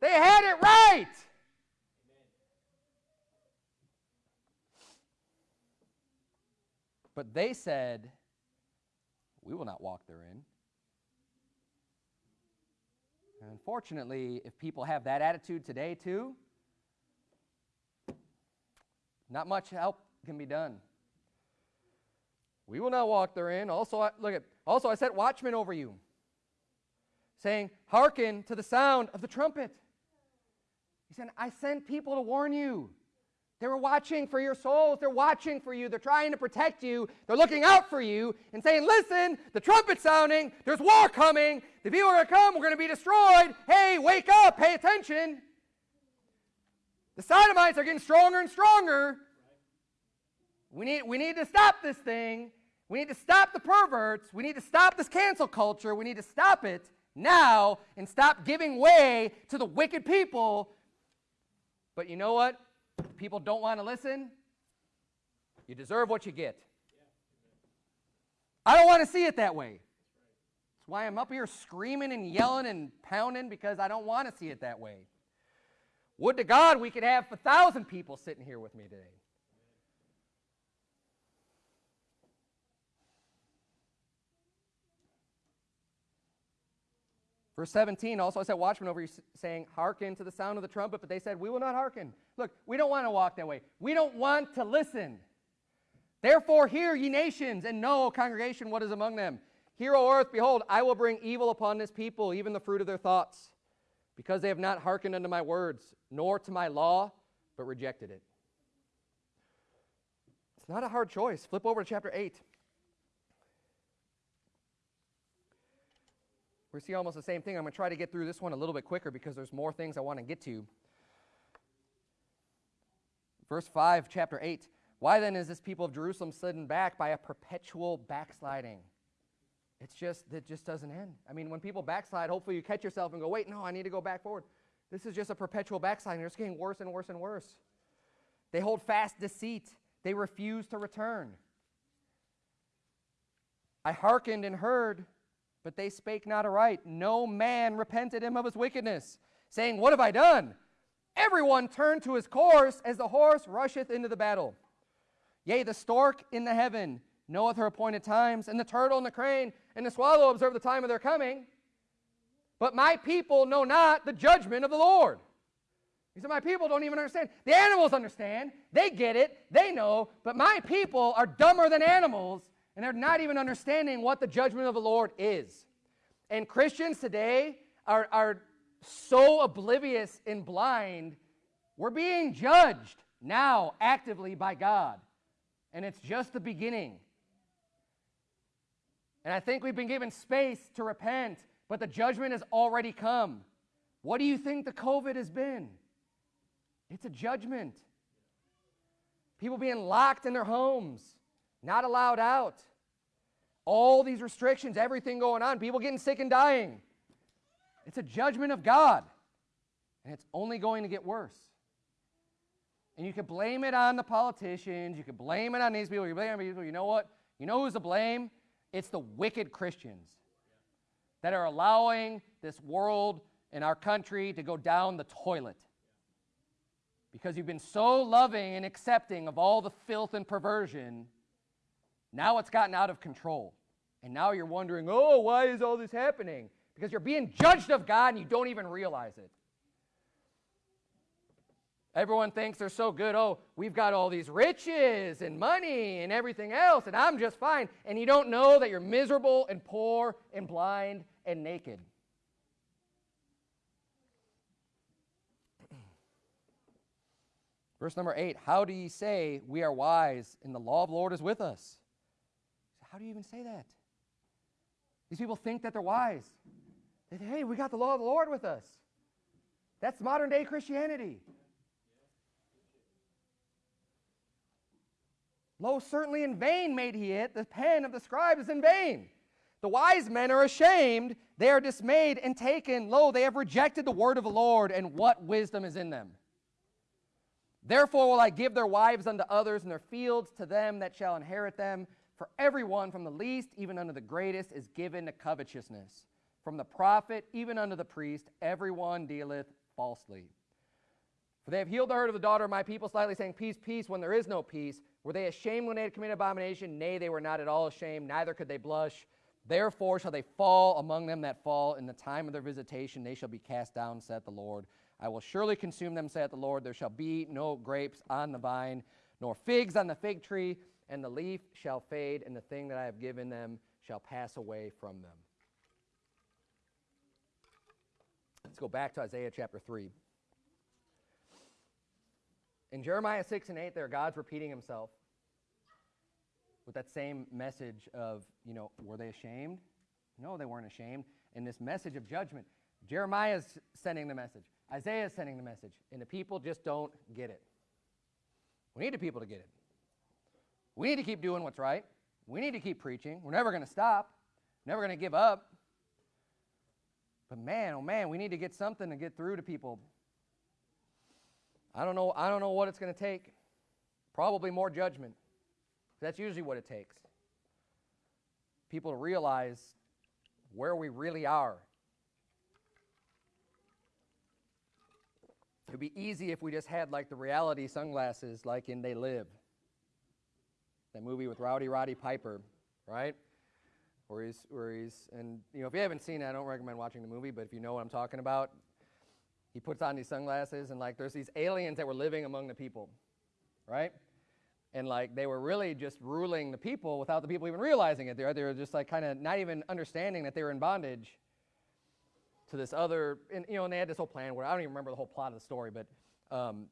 They had it right. But they said, We will not walk therein. And unfortunately, if people have that attitude today too, not much help can be done. We will not walk therein. Also, I, look at also I set watchmen over you, saying, Hearken to the sound of the trumpet. He said, I sent people to warn you. They were watching for your souls. They're watching for you. They're trying to protect you. They're looking out for you and saying, Listen, the trumpet's sounding. There's war coming. The people are going to come. We're going to be destroyed. Hey, wake up. Pay attention. The sodomites are getting stronger and stronger. We need, we need to stop this thing. We need to stop the perverts. We need to stop this cancel culture. We need to stop it now and stop giving way to the wicked people. But you know what? people don't want to listen, you deserve what you get. I don't want to see it that way. That's why I'm up here screaming and yelling and pounding because I don't want to see it that way. Would to God we could have a thousand people sitting here with me today. Verse 17 also I said, Watchmen over you saying, Hearken to the sound of the trumpet, but they said, We will not hearken. Look, we don't want to walk that way. We don't want to listen. Therefore, hear, ye nations, and know, congregation, what is among them. Hear, O earth, behold, I will bring evil upon this people, even the fruit of their thoughts, because they have not hearkened unto my words, nor to my law, but rejected it. It's not a hard choice. Flip over to chapter 8. we see almost the same thing. I'm going to try to get through this one a little bit quicker because there's more things I want to get to. Verse 5, chapter 8. Why then is this people of Jerusalem slidden back by a perpetual backsliding? It's just, it just doesn't end. I mean, when people backslide, hopefully you catch yourself and go, wait, no, I need to go back forward. This is just a perpetual backsliding. It's getting worse and worse and worse. They hold fast deceit. They refuse to return. I hearkened and heard, but they spake not aright. No man repented him of his wickedness, saying, What have I done? Everyone turned to his course as the horse rusheth into the battle. Yea, the stork in the heaven knoweth her appointed times, and the turtle and the crane and the swallow observe the time of their coming. But my people know not the judgment of the Lord. He said, My people don't even understand. The animals understand. They get it. They know. But my people are dumber than animals and they're not even understanding what the judgment of the Lord is. And Christians today are, are so oblivious and blind. We're being judged now actively by God. And it's just the beginning. And I think we've been given space to repent, but the judgment has already come. What do you think the COVID has been? It's a judgment. People being locked in their homes not allowed out. All these restrictions, everything going on, people getting sick and dying. It's a judgment of God, and it's only going to get worse. And you can blame it on the politicians, you can blame it on these people, you blame these people. You know what? You know who's to blame? It's the wicked Christians that are allowing this world and our country to go down the toilet because you've been so loving and accepting of all the filth and perversion now it's gotten out of control. And now you're wondering, oh, why is all this happening? Because you're being judged of God and you don't even realize it. Everyone thinks they're so good. Oh, we've got all these riches and money and everything else, and I'm just fine. And you don't know that you're miserable and poor and blind and naked. Verse number eight How do ye say we are wise and the law of the Lord is with us? How do you even say that? These people think that they're wise. that, hey, we got the law of the Lord with us. That's modern day Christianity. Lo, certainly in vain made he it. The pen of the scribe is in vain. The wise men are ashamed. They are dismayed and taken. Lo, they have rejected the word of the Lord, and what wisdom is in them? Therefore will I give their wives unto others, and their fields to them that shall inherit them. For everyone, from the least even unto the greatest, is given to covetousness. From the prophet even unto the priest, everyone dealeth falsely. For they have healed the hurt of the daughter of my people, slightly saying, Peace, peace, when there is no peace. Were they ashamed when they had committed abomination? Nay, they were not at all ashamed, neither could they blush. Therefore shall they fall among them that fall. In the time of their visitation they shall be cast down, saith the Lord. I will surely consume them, saith the Lord. There shall be no grapes on the vine, nor figs on the fig tree, and the leaf shall fade, and the thing that I have given them shall pass away from them. Let's go back to Isaiah chapter 3. In Jeremiah 6 and 8, there, God's repeating himself with that same message of, you know, were they ashamed? No, they weren't ashamed. And this message of judgment, Jeremiah's sending the message, Isaiah's sending the message, and the people just don't get it. We need the people to get it. We need to keep doing what's right. We need to keep preaching. We're never going to stop, never going to give up. But man, oh man, we need to get something to get through to people I don't know, I don't know what it's going to take. Probably more judgment. That's usually what it takes. People to realize where we really are. It would be easy if we just had like the reality sunglasses like in They Live. That movie with Rowdy Roddy Piper, right? Where he's, where he's, and you know, if you haven't seen it, I don't recommend watching the movie, but if you know what I'm talking about, he puts on these sunglasses and like there's these aliens that were living among the people, right? And like they were really just ruling the people without the people even realizing it. They were, they were just like kind of not even understanding that they were in bondage to this other, and you know, and they had this whole plan where I don't even remember the whole plot of the story, but um,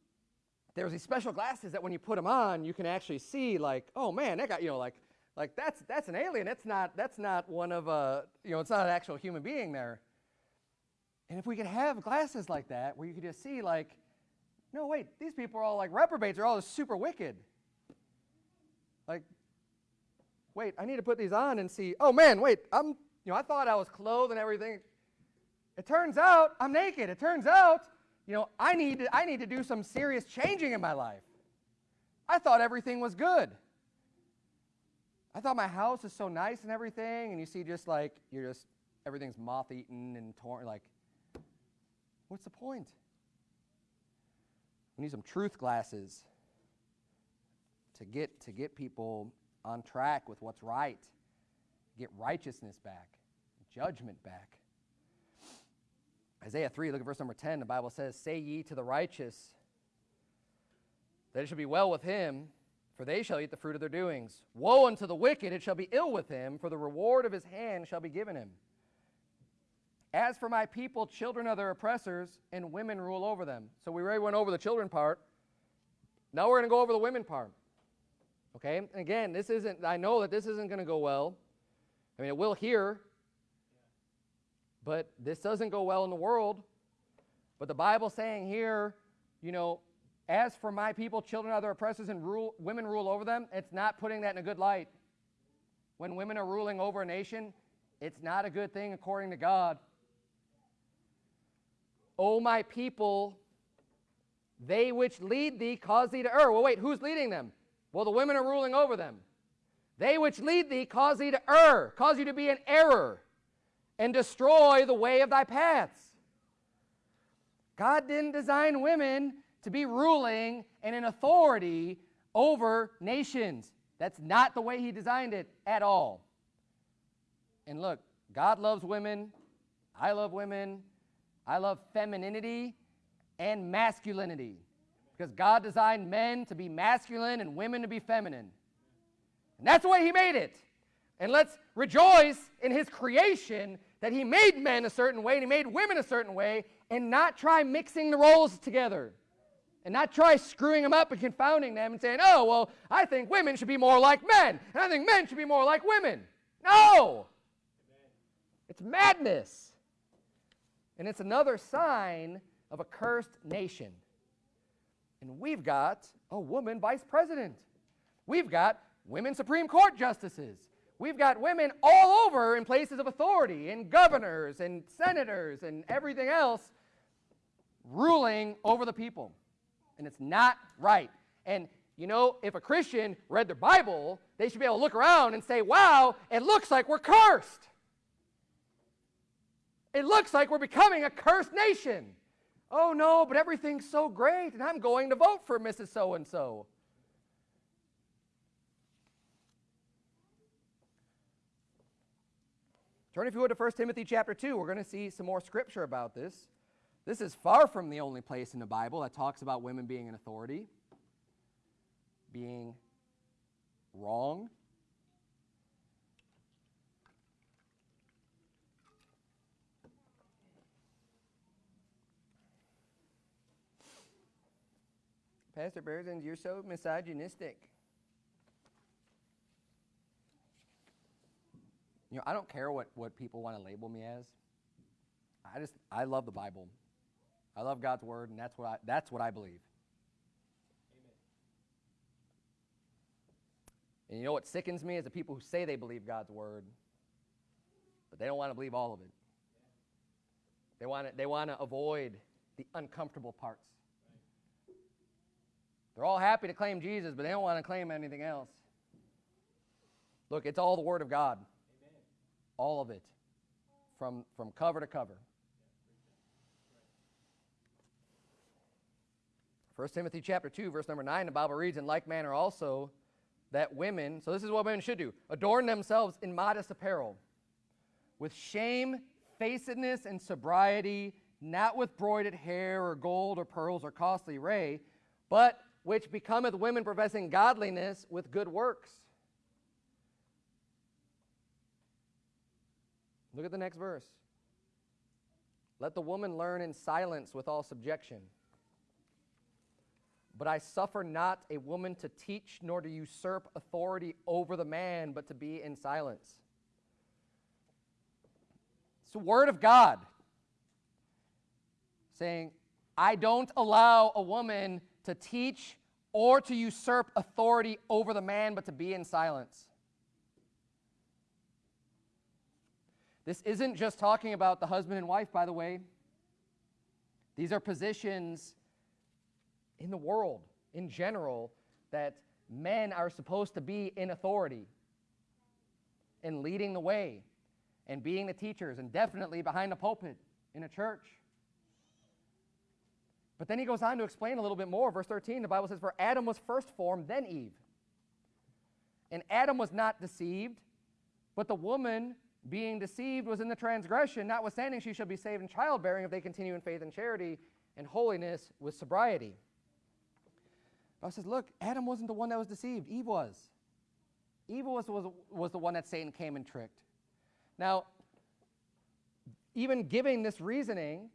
there was these special glasses that when you put them on, you can actually see like, oh man, that guy, you know, like, like that's that's an alien. That's not that's not one of a, you know, it's not an actual human being there. And if we could have glasses like that, where you could just see, like, no, wait, these people are all like reprobates, they're all super wicked. Like, wait, I need to put these on and see, oh man, wait, I'm, you know, I thought I was clothed and everything. It turns out I'm naked. It turns out, you know, I need to, I need to do some serious changing in my life. I thought everything was good. I thought my house is so nice and everything, and you see just like, you're just, everything's moth eaten and torn, like, What's the point? We need some truth glasses to get, to get people on track with what's right, get righteousness back, judgment back. Isaiah 3, look at verse number 10. The Bible says, Say ye to the righteous that it shall be well with him, for they shall eat the fruit of their doings. Woe unto the wicked, it shall be ill with him, for the reward of his hand shall be given him. As for my people, children are their oppressors, and women rule over them. So we already went over the children part. Now we're going to go over the women part. Okay? And again, this isn't, I know that this isn't going to go well. I mean, it will here, but this doesn't go well in the world. But the Bible's saying here, you know, as for my people, children are their oppressors, and rule, women rule over them, it's not putting that in a good light. When women are ruling over a nation, it's not a good thing according to God. O my people, they which lead thee cause thee to err. Well, wait, who's leading them? Well, the women are ruling over them. They which lead thee cause thee to err, cause you to be in error, and destroy the way of thy paths. God didn't design women to be ruling and in authority over nations. That's not the way He designed it at all. And look, God loves women. I love women. I love femininity and masculinity because God designed men to be masculine and women to be feminine. And that's the way He made it. And let's rejoice in His creation that He made men a certain way and He made women a certain way and not try mixing the roles together. And not try screwing them up and confounding them and saying, oh, well, I think women should be more like men, and I think men should be more like women. No! It's madness. And it's another sign of a cursed nation. And we've got a woman vice president. We've got women Supreme Court justices. We've got women all over in places of authority, and governors and senators and everything else ruling over the people. And it's not right. And you know, if a Christian read their Bible, they should be able to look around and say, wow, it looks like we're cursed. It looks like we're becoming a cursed nation. Oh no, but everything's so great, and I'm going to vote for Mrs. So and so. Turn, if you would, to 1 Timothy chapter 2. We're going to see some more scripture about this. This is far from the only place in the Bible that talks about women being an authority, being wrong. Pastor Berzins, you're so misogynistic. You know, I don't care what, what people want to label me as. I just I love the Bible. I love God's word, and that's what I that's what I believe. Amen. And you know what sickens me is the people who say they believe God's word, but they don't want to believe all of it. They want to, they want to avoid the uncomfortable parts. They're all happy to claim Jesus, but they don't want to claim anything else. Look, it's all the Word of God. Amen. All of it. From, from cover to cover. 1 Timothy chapter 2, verse number 9, the Bible reads, In like manner also, that women, so this is what women should do, adorn themselves in modest apparel, with shamefacedness and sobriety, not with broided hair or gold or pearls or costly array, but which becometh women professing godliness with good works. Look at the next verse. Let the woman learn in silence with all subjection. But I suffer not a woman to teach nor to usurp authority over the man, but to be in silence. It's the word of God saying, I don't allow a woman to teach or to usurp authority over the man, but to be in silence. This isn't just talking about the husband and wife, by the way. These are positions in the world in general that men are supposed to be in authority and leading the way and being the teachers and definitely behind the pulpit in a church. But then he goes on to explain a little bit more. Verse 13, the Bible says, For Adam was first formed, then Eve. And Adam was not deceived, but the woman being deceived was in the transgression, notwithstanding she shall be saved in childbearing if they continue in faith and charity and holiness with sobriety. God says, Look, Adam wasn't the one that was deceived, Eve was. Eve was, was, was the one that Satan came and tricked. Now, even giving this reasoning,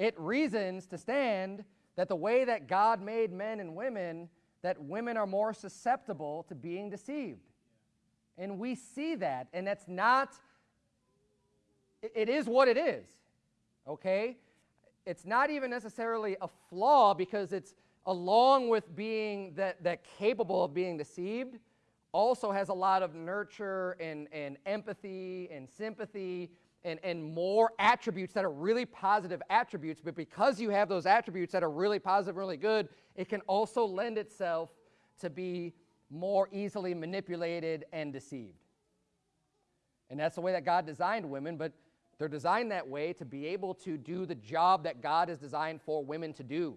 it reasons to stand that the way that God made men and women, that women are more susceptible to being deceived. And we see that, and that's not, it is what it is, okay? It's not even necessarily a flaw because it's along with being that, that capable of being deceived, also has a lot of nurture and, and empathy and sympathy and, and more attributes that are really positive attributes, but because you have those attributes that are really positive, really good, it can also lend itself to be more easily manipulated and deceived. And that's the way that God designed women, but they're designed that way to be able to do the job that God has designed for women to do,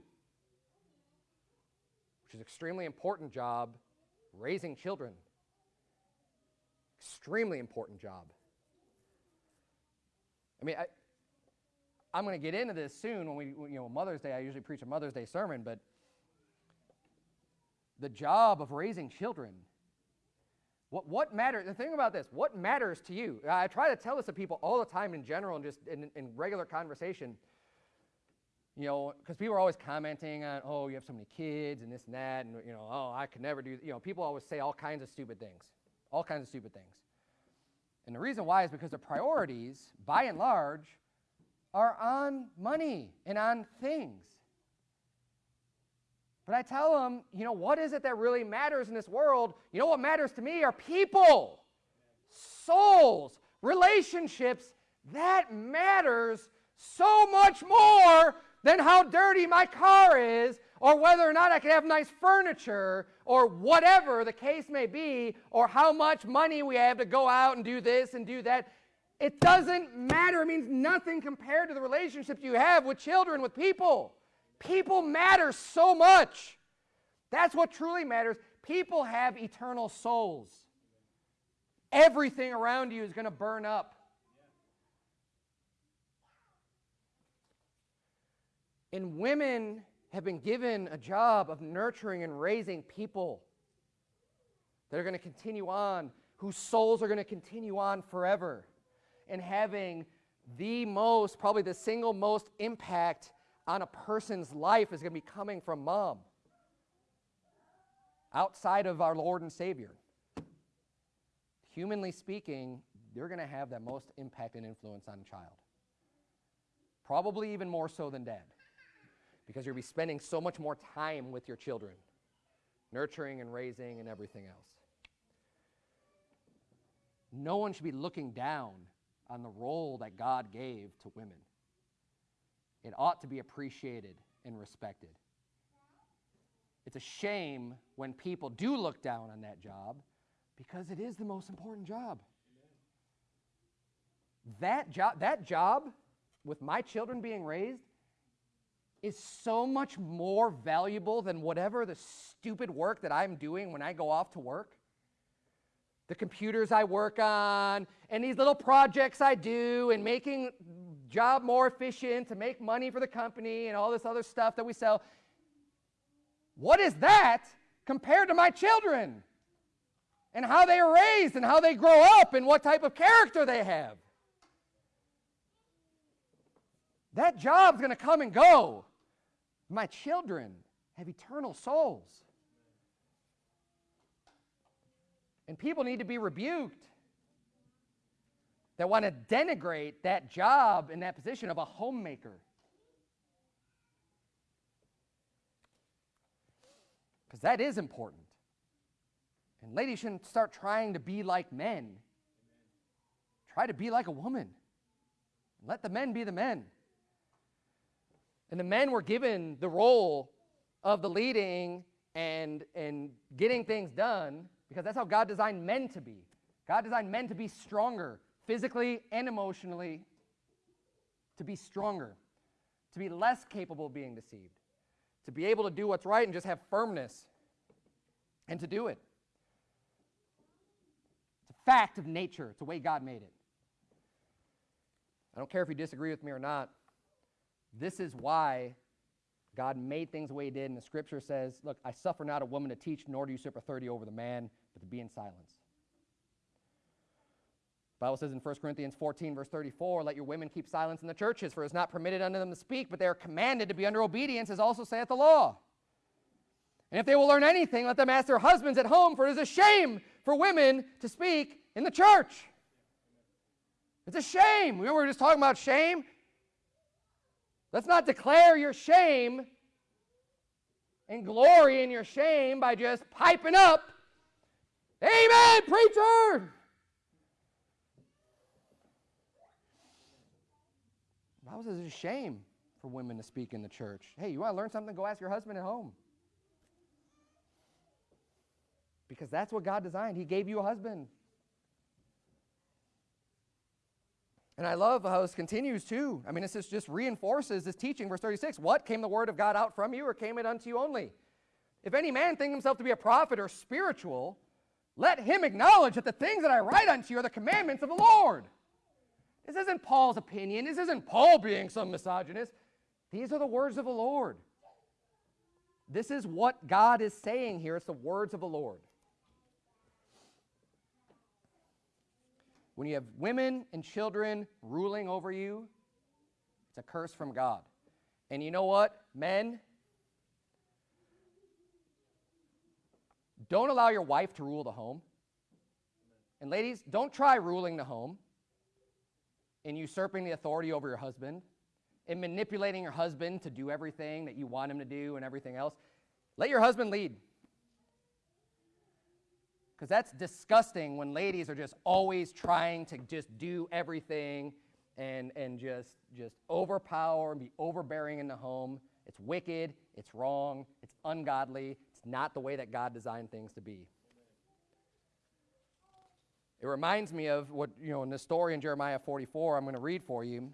which is an extremely important job raising children. Extremely important job. I mean, I, am going to get into this soon when we, you know, Mother's Day, I usually preach a Mother's Day sermon, but the job of raising children. What, what matters? The thing about this, what matters to you? I try to tell this to people all the time in general and just in, in regular conversation. You know, because people are always commenting on, oh, you have so many kids and this and that, and, you know, oh, I could never do, you know, people always say all kinds of stupid things, all kinds of stupid things. And the reason why is because the priorities, by and large, are on money and on things. But I tell them, you know, what is it that really matters in this world? You know what matters to me are people, souls, relationships. That matters so much more than how dirty my car is, or whether or not I can have nice furniture, or whatever the case may be, or how much money we have to go out and do this and do that. It doesn't matter. It means nothing compared to the relationships you have with children, with people. People matter so much. That's what truly matters. People have eternal souls. Everything around you is going to burn up. And women have been given a job of nurturing and raising people that are going to continue on, whose souls are going to continue on forever, and having the most, probably the single most impact on a person's life is going to be coming from mom outside of our Lord and Savior. Humanly speaking, they're going to have that most impact and influence on a child. Probably even more so than dad, because you'll be spending so much more time with your children, nurturing and raising and everything else. No one should be looking down on the role that God gave to women. It ought to be appreciated and respected. It's a shame when people do look down on that job because it is the most important job. That job, that job with my children being raised is so much more valuable than whatever the stupid work that I'm doing when I go off to work. The computers I work on, and these little projects I do, and making job more efficient to make money for the company and all this other stuff that we sell. What is that compared to my children and how they are raised and how they grow up and what type of character they have? That job's going to come and go. My children have eternal souls. And people need to be rebuked that want to denigrate that job and that position of a homemaker. Because that is important. And ladies shouldn't start trying to be like men. Try to be like a woman. Let the men be the men. And the men were given the role of the leading and, and getting things done because that's how God designed men to be. God designed men to be stronger, physically and emotionally, to be stronger, to be less capable of being deceived, to be able to do what's right and just have firmness and to do it. It's a fact of nature, it's the way God made it. I don't care if you disagree with me or not. This is why God made things the way He did, and the scripture says, Look, I suffer not a woman to teach, nor to usurp authority over the man, but to be in silence. Bible says in 1 Corinthians 14, verse 34, let your women keep silence in the churches, for it is not permitted unto them to speak, but they are commanded to be under obedience, as also saith the law. And if they will learn anything, let them ask their husbands at home, for it is a shame for women to speak in the church. It's a shame. Remember, we were just talking about shame? Let's not declare your shame and glory in your shame by just piping up, Amen, preacher! Bible says it's a shame for women to speak in the church. Hey, you want to learn something? Go ask your husband at home. Because that's what God designed. He gave you a husband. And I love how this continues too. I mean, this just reinforces this teaching, verse 36. What came the word of God out from you, or came it unto you only? If any man think himself to be a prophet or spiritual, let him acknowledge that the things that I write unto you are the commandments of the Lord. This isn't Paul's opinion. This isn't Paul being some misogynist. These are the words of the Lord. This is what God is saying here. It's the words of the Lord. When you have women and children ruling over you, it's a curse from God. And you know what, men? Don't allow your wife to rule the home. And ladies, don't try ruling the home and usurping the authority over your husband in manipulating your husband to do everything that you want him to do and everything else, let your husband lead. Because that's disgusting when ladies are just always trying to just do everything and, and just, just overpower and be overbearing in the home. It's wicked, it's wrong, it's ungodly, it's not the way that God designed things to be. It reminds me of what, you know, in the story in Jeremiah 44, I'm going to read for you.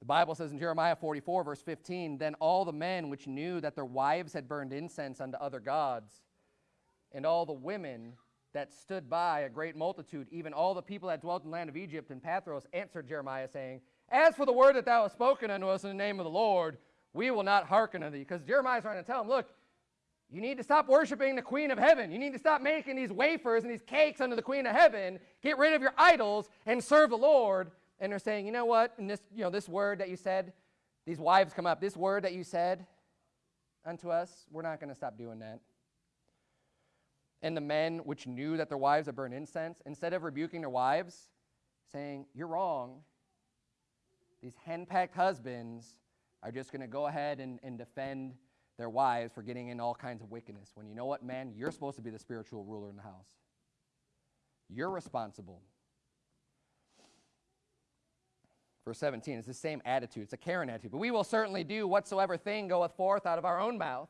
The Bible says in Jeremiah 44, verse 15, Then all the men which knew that their wives had burned incense unto other gods, and all the women that stood by, a great multitude, even all the people that dwelt in the land of Egypt and Pathros, answered Jeremiah, saying, As for the word that thou hast spoken unto us in the name of the Lord, we will not hearken unto thee. Because Jeremiah's trying to tell him, Look, you need to stop worshiping the queen of heaven. You need to stop making these wafers and these cakes unto the queen of heaven. Get rid of your idols and serve the Lord. And they're saying, you know what? And this, you know, this word that you said, these wives come up, this word that you said unto us, we're not going to stop doing that. And the men which knew that their wives had burned incense, instead of rebuking their wives, saying, You're wrong, these henpecked husbands are just going to go ahead and, and defend their wives for getting in all kinds of wickedness. When you know what, man, you're supposed to be the spiritual ruler in the house. You're responsible. Verse 17, it's the same attitude. It's a Karen attitude. But we will certainly do whatsoever thing goeth forth out of our own mouth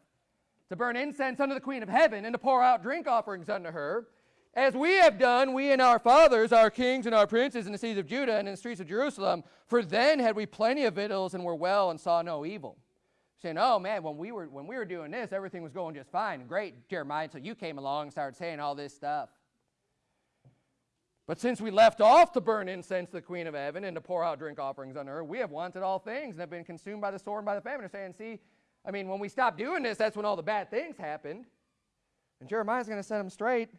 to burn incense unto the Queen of Heaven and to pour out drink offerings unto her, as we have done, we and our fathers, our kings and our princes in the cities of Judah and in the streets of Jerusalem. For then had we plenty of victuals and were well and saw no evil saying, "Oh man, when we were when we were doing this, everything was going just fine, great, Jeremiah, until you came along and started saying all this stuff." But since we left off to burn incense to the Queen of Heaven and to pour out drink offerings on her, we have wanted all things and have been consumed by the sword and by the famine. They're saying, "See, I mean, when we stopped doing this, that's when all the bad things happened." And Jeremiah's going to set them straight.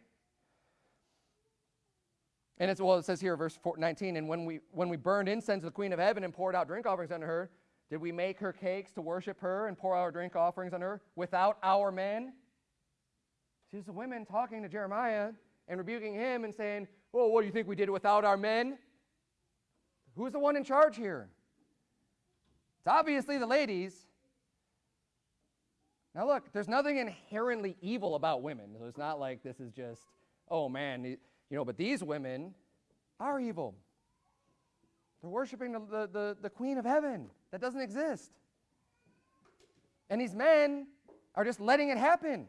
And it's well, it says here, verse 19, and when we when we burned incense to the Queen of Heaven and poured out drink offerings unto her, did we make her cakes to worship her and pour our drink offerings on her without our men? See, it's the women talking to Jeremiah and rebuking him and saying, Well, what do you think we did without our men? Who's the one in charge here? It's obviously the ladies. Now, look, there's nothing inherently evil about women. So it's not like this is just, oh man, you know, but these women are evil. They're worshiping the, the, the, the queen of heaven. That doesn't exist. And these men are just letting it happen.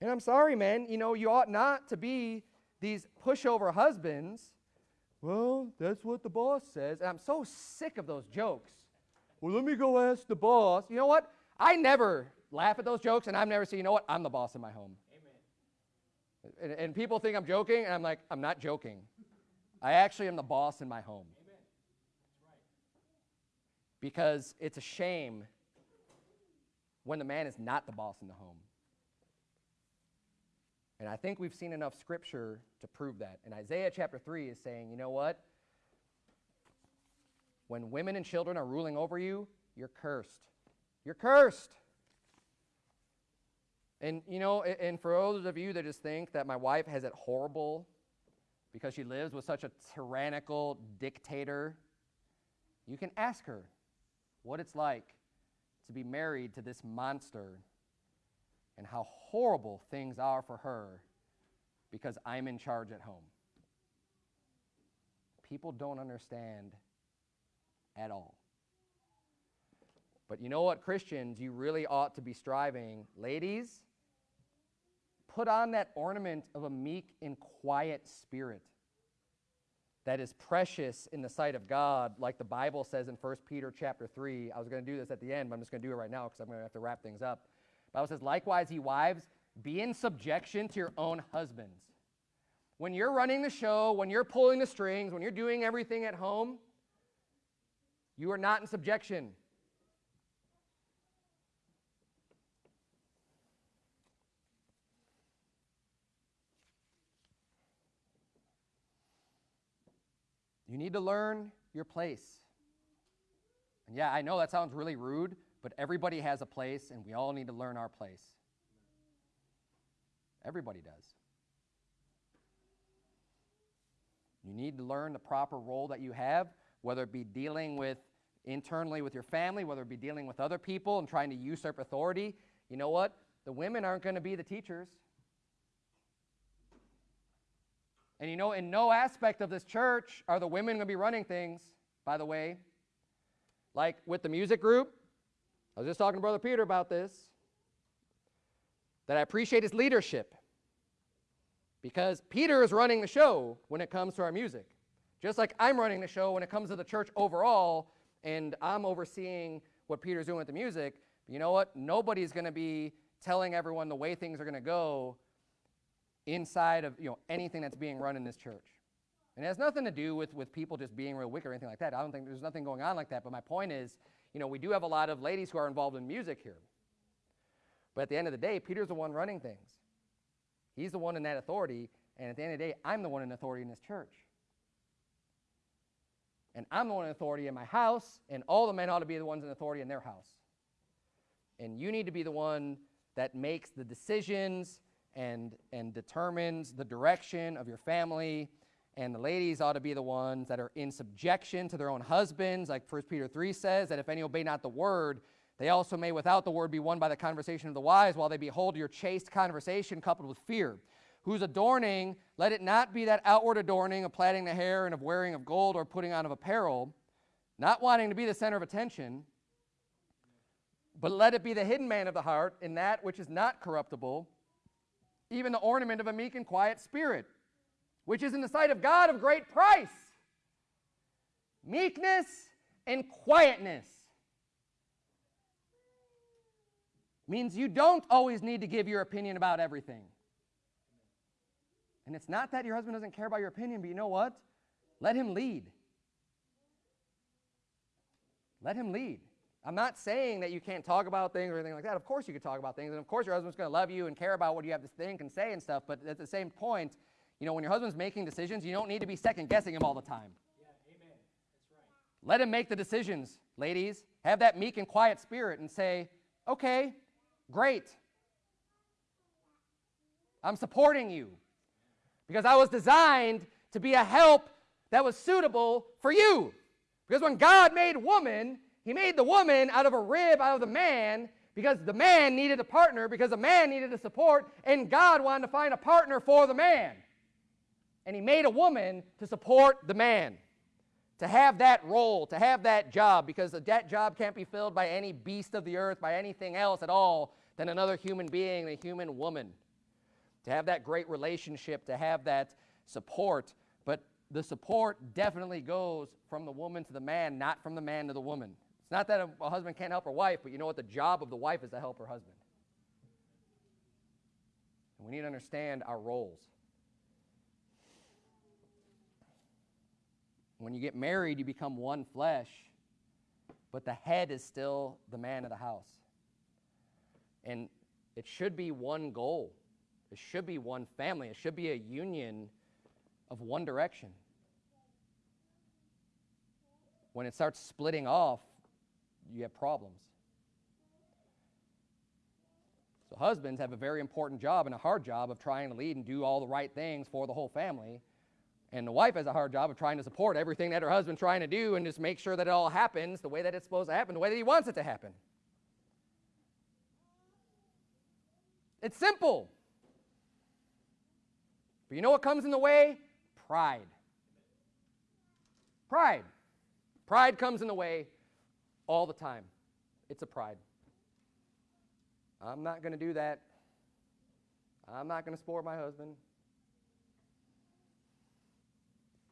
And I'm sorry, man, you know, you ought not to be these pushover husbands. Well, that's what the boss says. And I'm so sick of those jokes. Well, let me go ask the boss. You know what? I never laugh at those jokes, and I've never said, you know what? I'm the boss in my home. Amen. And, and people think I'm joking, and I'm like, I'm not joking. I actually am the boss in my home. Because it's a shame when the man is not the boss in the home. And I think we've seen enough scripture to prove that. And Isaiah chapter 3 is saying, you know what? When women and children are ruling over you, you're cursed. You're cursed. And, you know, and for those of you that just think that my wife has it horrible because she lives with such a tyrannical dictator, you can ask her what it's like to be married to this monster and how horrible things are for her because I'm in charge at home. People don't understand at all. But you know what, Christians, you really ought to be striving. Ladies, put on that ornament of a meek and quiet spirit that is precious in the sight of God, like the Bible says in 1 Peter chapter 3. I was going to do this at the end, but I'm just going to do it right now because I'm going to have to wrap things up. The Bible says, likewise, ye wives, be in subjection to your own husbands. When you're running the show, when you're pulling the strings, when you're doing everything at home, you are not in subjection. You need to learn your place. And yeah, I know that sounds really rude, but everybody has a place, and we all need to learn our place. Everybody does. You need to learn the proper role that you have, whether it be dealing with internally with your family, whether it be dealing with other people and trying to usurp authority. You know what? The women aren't going to be the teachers. And you know, in no aspect of this church are the women going to be running things, by the way. Like with the music group, I was just talking to Brother Peter about this, that I appreciate his leadership because Peter is running the show when it comes to our music. Just like I'm running the show when it comes to the church overall, and I'm overseeing what Peter's doing with the music. You know what? Nobody's going to be telling everyone the way things are going to go inside of you know anything that's being run in this church. And it has nothing to do with, with people just being real wicked or anything like that. I don't think there's nothing going on like that. But my point is, you know, we do have a lot of ladies who are involved in music here. But at the end of the day, Peter's the one running things. He's the one in that authority. And at the end of the day, I'm the one in authority in this church. And I'm the one in authority in my house, and all the men ought to be the ones in authority in their house. And you need to be the one that makes the decisions and, and determines the direction of your family. And the ladies ought to be the ones that are in subjection to their own husbands, like 1 Peter 3 says, that if any obey not the word, they also may without the word be won by the conversation of the wise, while they behold your chaste conversation coupled with fear whose adorning, let it not be that outward adorning of plaiting the hair and of wearing of gold or putting on of apparel, not wanting to be the center of attention, but let it be the hidden man of the heart in that which is not corruptible, even the ornament of a meek and quiet spirit, which is in the sight of God of great price. Meekness and quietness means you don't always need to give your opinion about everything. And it's not that your husband doesn't care about your opinion, but you know what? Let him lead. Let him lead. I'm not saying that you can't talk about things or anything like that. Of course you can talk about things, and of course your husband's going to love you and care about what you have to think and say and stuff. But at the same point, you know, when your husband's making decisions, you don't need to be second guessing him all the time. Yeah, amen. That's right. Let him make the decisions, ladies. Have that meek and quiet spirit and say, okay, great. I'm supporting you because I was designed to be a help that was suitable for you. Because when God made woman, he made the woman out of a rib out of the man because the man needed a partner, because the man needed a support, and God wanted to find a partner for the man. And he made a woman to support the man, to have that role, to have that job, because that job can't be filled by any beast of the earth, by anything else at all than another human being, a human woman to have that great relationship, to have that support. But the support definitely goes from the woman to the man, not from the man to the woman. It's not that a, a husband can't help her wife, but you know what? The job of the wife is to help her husband. And we need to understand our roles. When you get married, you become one flesh, but the head is still the man of the house. And it should be one goal. It should be one family. It should be a union of one direction. When it starts splitting off, you have problems. So, husbands have a very important job and a hard job of trying to lead and do all the right things for the whole family. And the wife has a hard job of trying to support everything that her husband's trying to do and just make sure that it all happens the way that it's supposed to happen, the way that he wants it to happen. It's simple. But you know what comes in the way? Pride. Pride. Pride comes in the way all the time. It's a pride. I'm not going to do that. I'm not going to spoil my husband.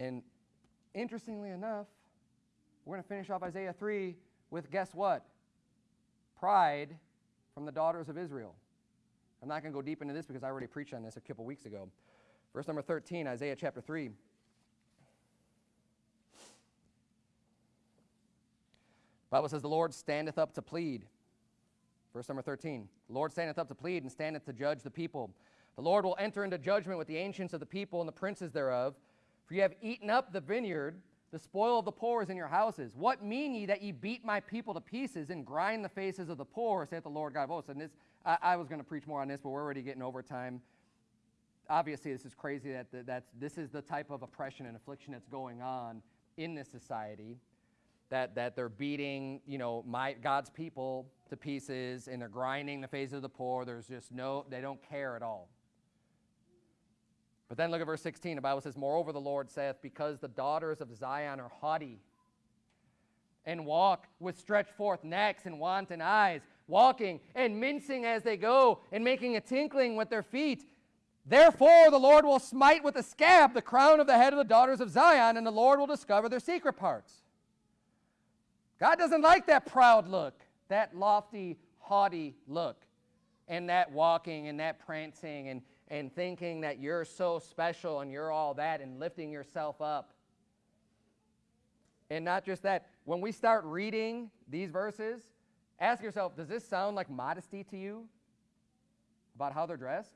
And interestingly enough, we're going to finish off Isaiah 3 with guess what? Pride from the daughters of Israel. I'm not going to go deep into this because I already preached on this a couple weeks ago. Verse number 13, Isaiah chapter 3. Bible says, The Lord standeth up to plead. Verse number 13. The Lord standeth up to plead and standeth to judge the people. The Lord will enter into judgment with the ancients of the people and the princes thereof. For ye have eaten up the vineyard, the spoil of the poor is in your houses. What mean ye that ye beat my people to pieces and grind the faces of the poor, saith the Lord God of hosts? And this, I, I was going to preach more on this, but we're already getting overtime. Obviously this is crazy that the, that's this is the type of oppression and affliction that's going on in this society that that they're beating you know my god's people to pieces and they're grinding the face of the poor. There's just no they don't care at all. But then look at verse 16 the bible says moreover the lord saith because the daughters of zion are haughty and walk with stretched forth necks and wanton eyes walking and mincing as they go and making a tinkling with their feet Therefore, the Lord will smite with a scab the crown of the head of the daughters of Zion, and the Lord will discover their secret parts. God doesn't like that proud look, that lofty, haughty look, and that walking and that prancing and, and thinking that you're so special and you're all that and lifting yourself up. And not just that, when we start reading these verses, ask yourself does this sound like modesty to you about how they're dressed?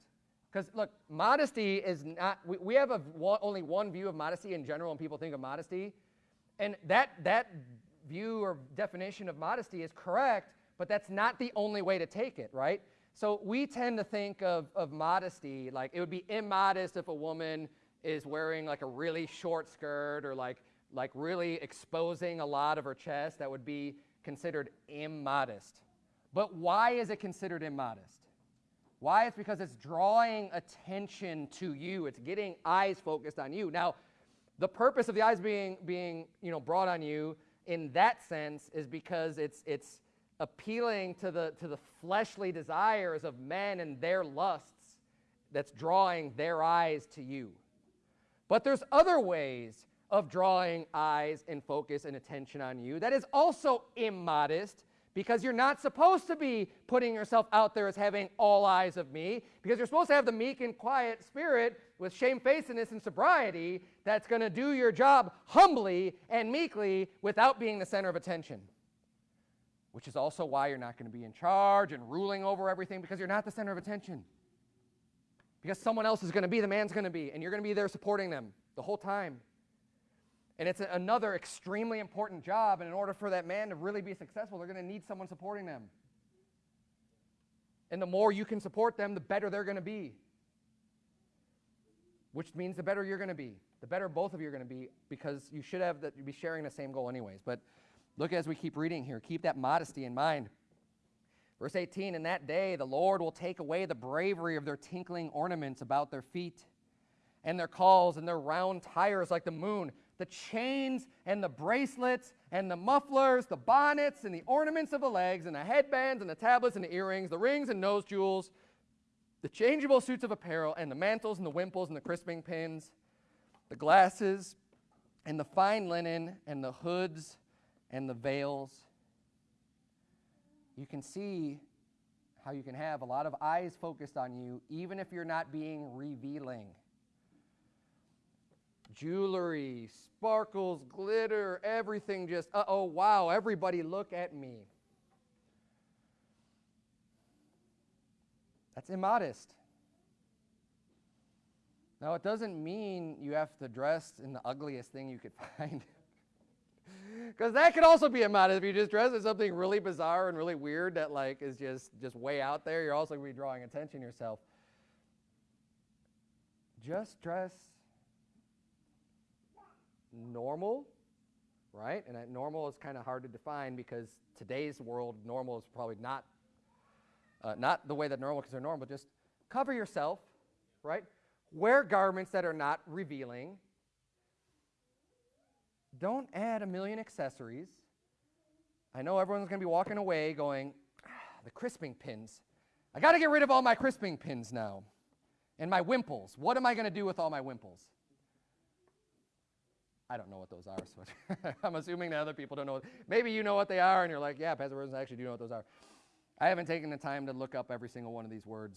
Because look, modesty is not, we, we have a, only one view of modesty in general when people think of modesty. And that, that view or definition of modesty is correct, but that's not the only way to take it, right? So we tend to think of, of modesty like it would be immodest if a woman is wearing like a really short skirt or like, like really exposing a lot of her chest. That would be considered immodest. But why is it considered immodest? Why? It's because it's drawing attention to you. It's getting eyes focused on you. Now, the purpose of the eyes being being you know brought on you in that sense is because it's it's appealing to the to the fleshly desires of men and their lusts that's drawing their eyes to you. But there's other ways of drawing eyes and focus and attention on you that is also immodest because you're not supposed to be putting yourself out there as having all eyes of me, because you're supposed to have the meek and quiet spirit with shamefacedness and sobriety that's going to do your job humbly and meekly without being the center of attention. Which is also why you're not going to be in charge and ruling over everything because you're not the center of attention. Because someone else is going to be, the man's going to be, and you're going to be there supporting them the whole time. And it's another extremely important job. And in order for that man to really be successful, they're going to need someone supporting them. And the more you can support them, the better they're going to be. Which means the better you're going to be. The better both of you are going to be because you should have that you be sharing the same goal anyways. But look as we keep reading here. Keep that modesty in mind. Verse 18, in that day the Lord will take away the bravery of their tinkling ornaments about their feet, and their cauls and their round tires like the moon the chains and the bracelets and the mufflers, the bonnets and the ornaments of the legs and the headbands and the tablets and the earrings, the rings and nose jewels, the changeable suits of apparel and the mantles and the wimples and the crisping pins, the glasses and the fine linen and the hoods and the veils. You can see how you can have a lot of eyes focused on you even if you're not being revealing jewelry, sparkles, glitter, everything just, uh oh, wow, everybody look at me. That's immodest. Now, it doesn't mean you have to dress in the ugliest thing you could [LAUGHS] find. Because that could also be immodest if you just dress in something really bizarre and really weird that like is just just way out there. You're also going to be drawing attention yourself. Just dress normal, right? And that normal is kind of hard to define because today's world, normal is probably not uh, not the way that normal because they're normal. Just cover yourself, right? Wear garments that are not revealing. Don't add a million accessories. I know everyone's going to be walking away going, ah, the crisping pins. I got to get rid of all my crisping pins now. And my wimples. What am I going to do with all my wimples? I don't know what those are, so [LAUGHS] I'm assuming that other people don't know. Maybe you know what they are, and you're like, yeah, Pastor Rosen, I actually do know what those are. I haven't taken the time to look up every single one of these words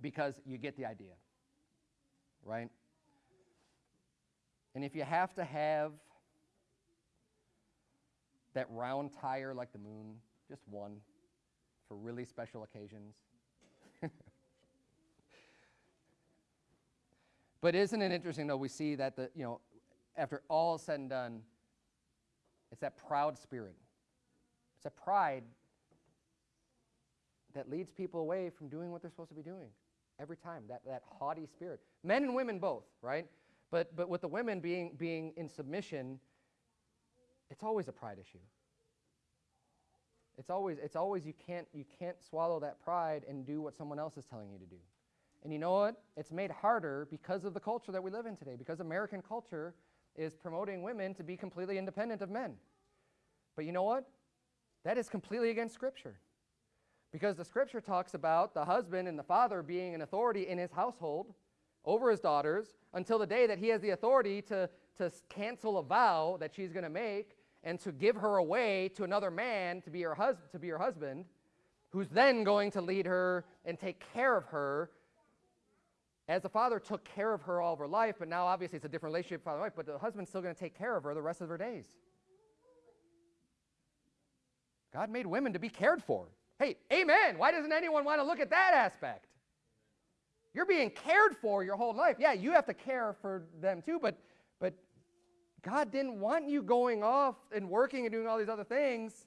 because you get the idea, right? And if you have to have that round tire like the moon, just one for really special occasions. [LAUGHS] but isn't it interesting though we see that the you know after all is said and done, it's that proud spirit. It's a pride that leads people away from doing what they're supposed to be doing. every time. That, that haughty spirit. Men and women both, right? But, but with the women being, being in submission, it's always a pride issue. It's always, it's always you can't, you can't swallow that pride and do what someone else is telling you to do. And you know what? It's made harder because of the culture that we live in today, because American culture is promoting women to be completely independent of men. But you know what? That is completely against Scripture. Because the Scripture talks about the husband and the father being an authority in his household over his daughters until the day that he has the authority to, to cancel a vow that she's going to make and to give her away to another man to be, her hus- to be her husband, who's then going to lead her and take care of her as the father took care of her all of her life, but now obviously it's a different relationship father and wife, but the husband's still going to take care of her the rest of her days. God made women to be cared for. Hey, amen. Why doesn't anyone want to look at that aspect? You're being cared for your whole life. Yeah, you have to care for them too, but but God didn't want you going off and working and doing all these other things.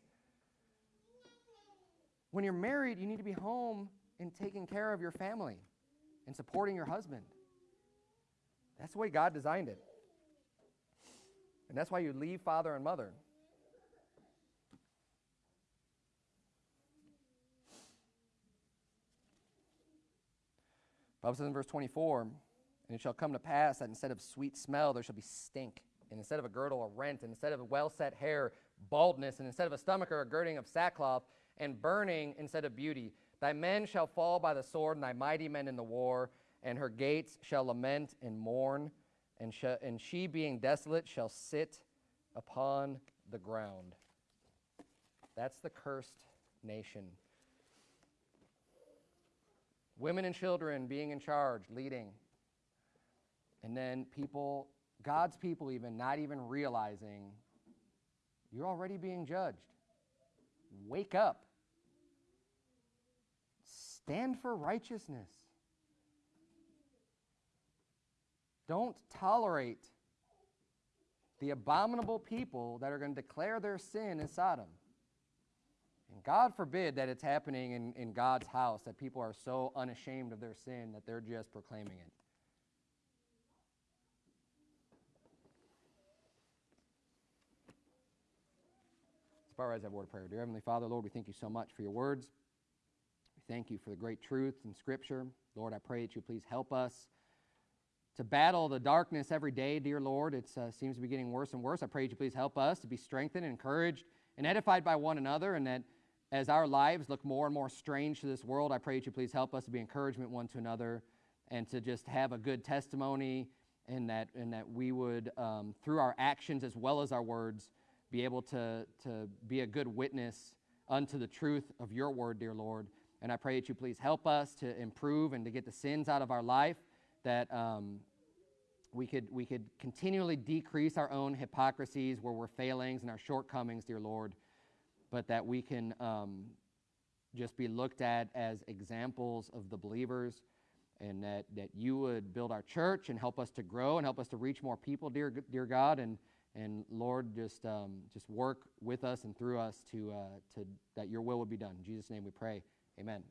When you're married, you need to be home and taking care of your family and supporting your husband. That's the way God designed it. And that's why you leave father and mother. Bible says in verse 24, and it shall come to pass that instead of sweet smell, there shall be stink, and instead of a girdle, a rent, and instead of well set hair, baldness, and instead of a stomacher, a girding of sackcloth, and burning instead of beauty. Thy men shall fall by the sword, and thy mighty men in the war, and her gates shall lament and mourn, and, sh- and she, being desolate, shall sit upon the ground. That's the cursed nation. Women and children being in charge, leading. And then people, God's people, even not even realizing you're already being judged. Wake up. Stand for righteousness. Don't tolerate the abominable people that are going to declare their sin in Sodom. And God forbid that it's happening in, in God's house, that people are so unashamed of their sin that they're just proclaiming it. Let's bow our eyes, have a word of prayer. Dear Heavenly Father, Lord, we thank you so much for your words. Thank you for the great truth in Scripture. Lord, I pray that you please help us to battle the darkness every day, dear Lord. It uh, seems to be getting worse and worse. I pray that you please help us to be strengthened, encouraged, and edified by one another, and that as our lives look more and more strange to this world, I pray that you please help us to be encouragement one to another and to just have a good testimony, and that, and that we would, um, through our actions as well as our words, be able to, to be a good witness unto the truth of your word, dear Lord. And I pray that you please help us to improve and to get the sins out of our life, that um, we, could, we could continually decrease our own hypocrisies where we're failings and our shortcomings, dear Lord, but that we can um, just be looked at as examples of the believers and that, that you would build our church and help us to grow and help us to reach more people, dear, dear God. And and Lord, just, um, just work with us and through us to, uh, to, that your will would be done. In Jesus' name we pray. Amen.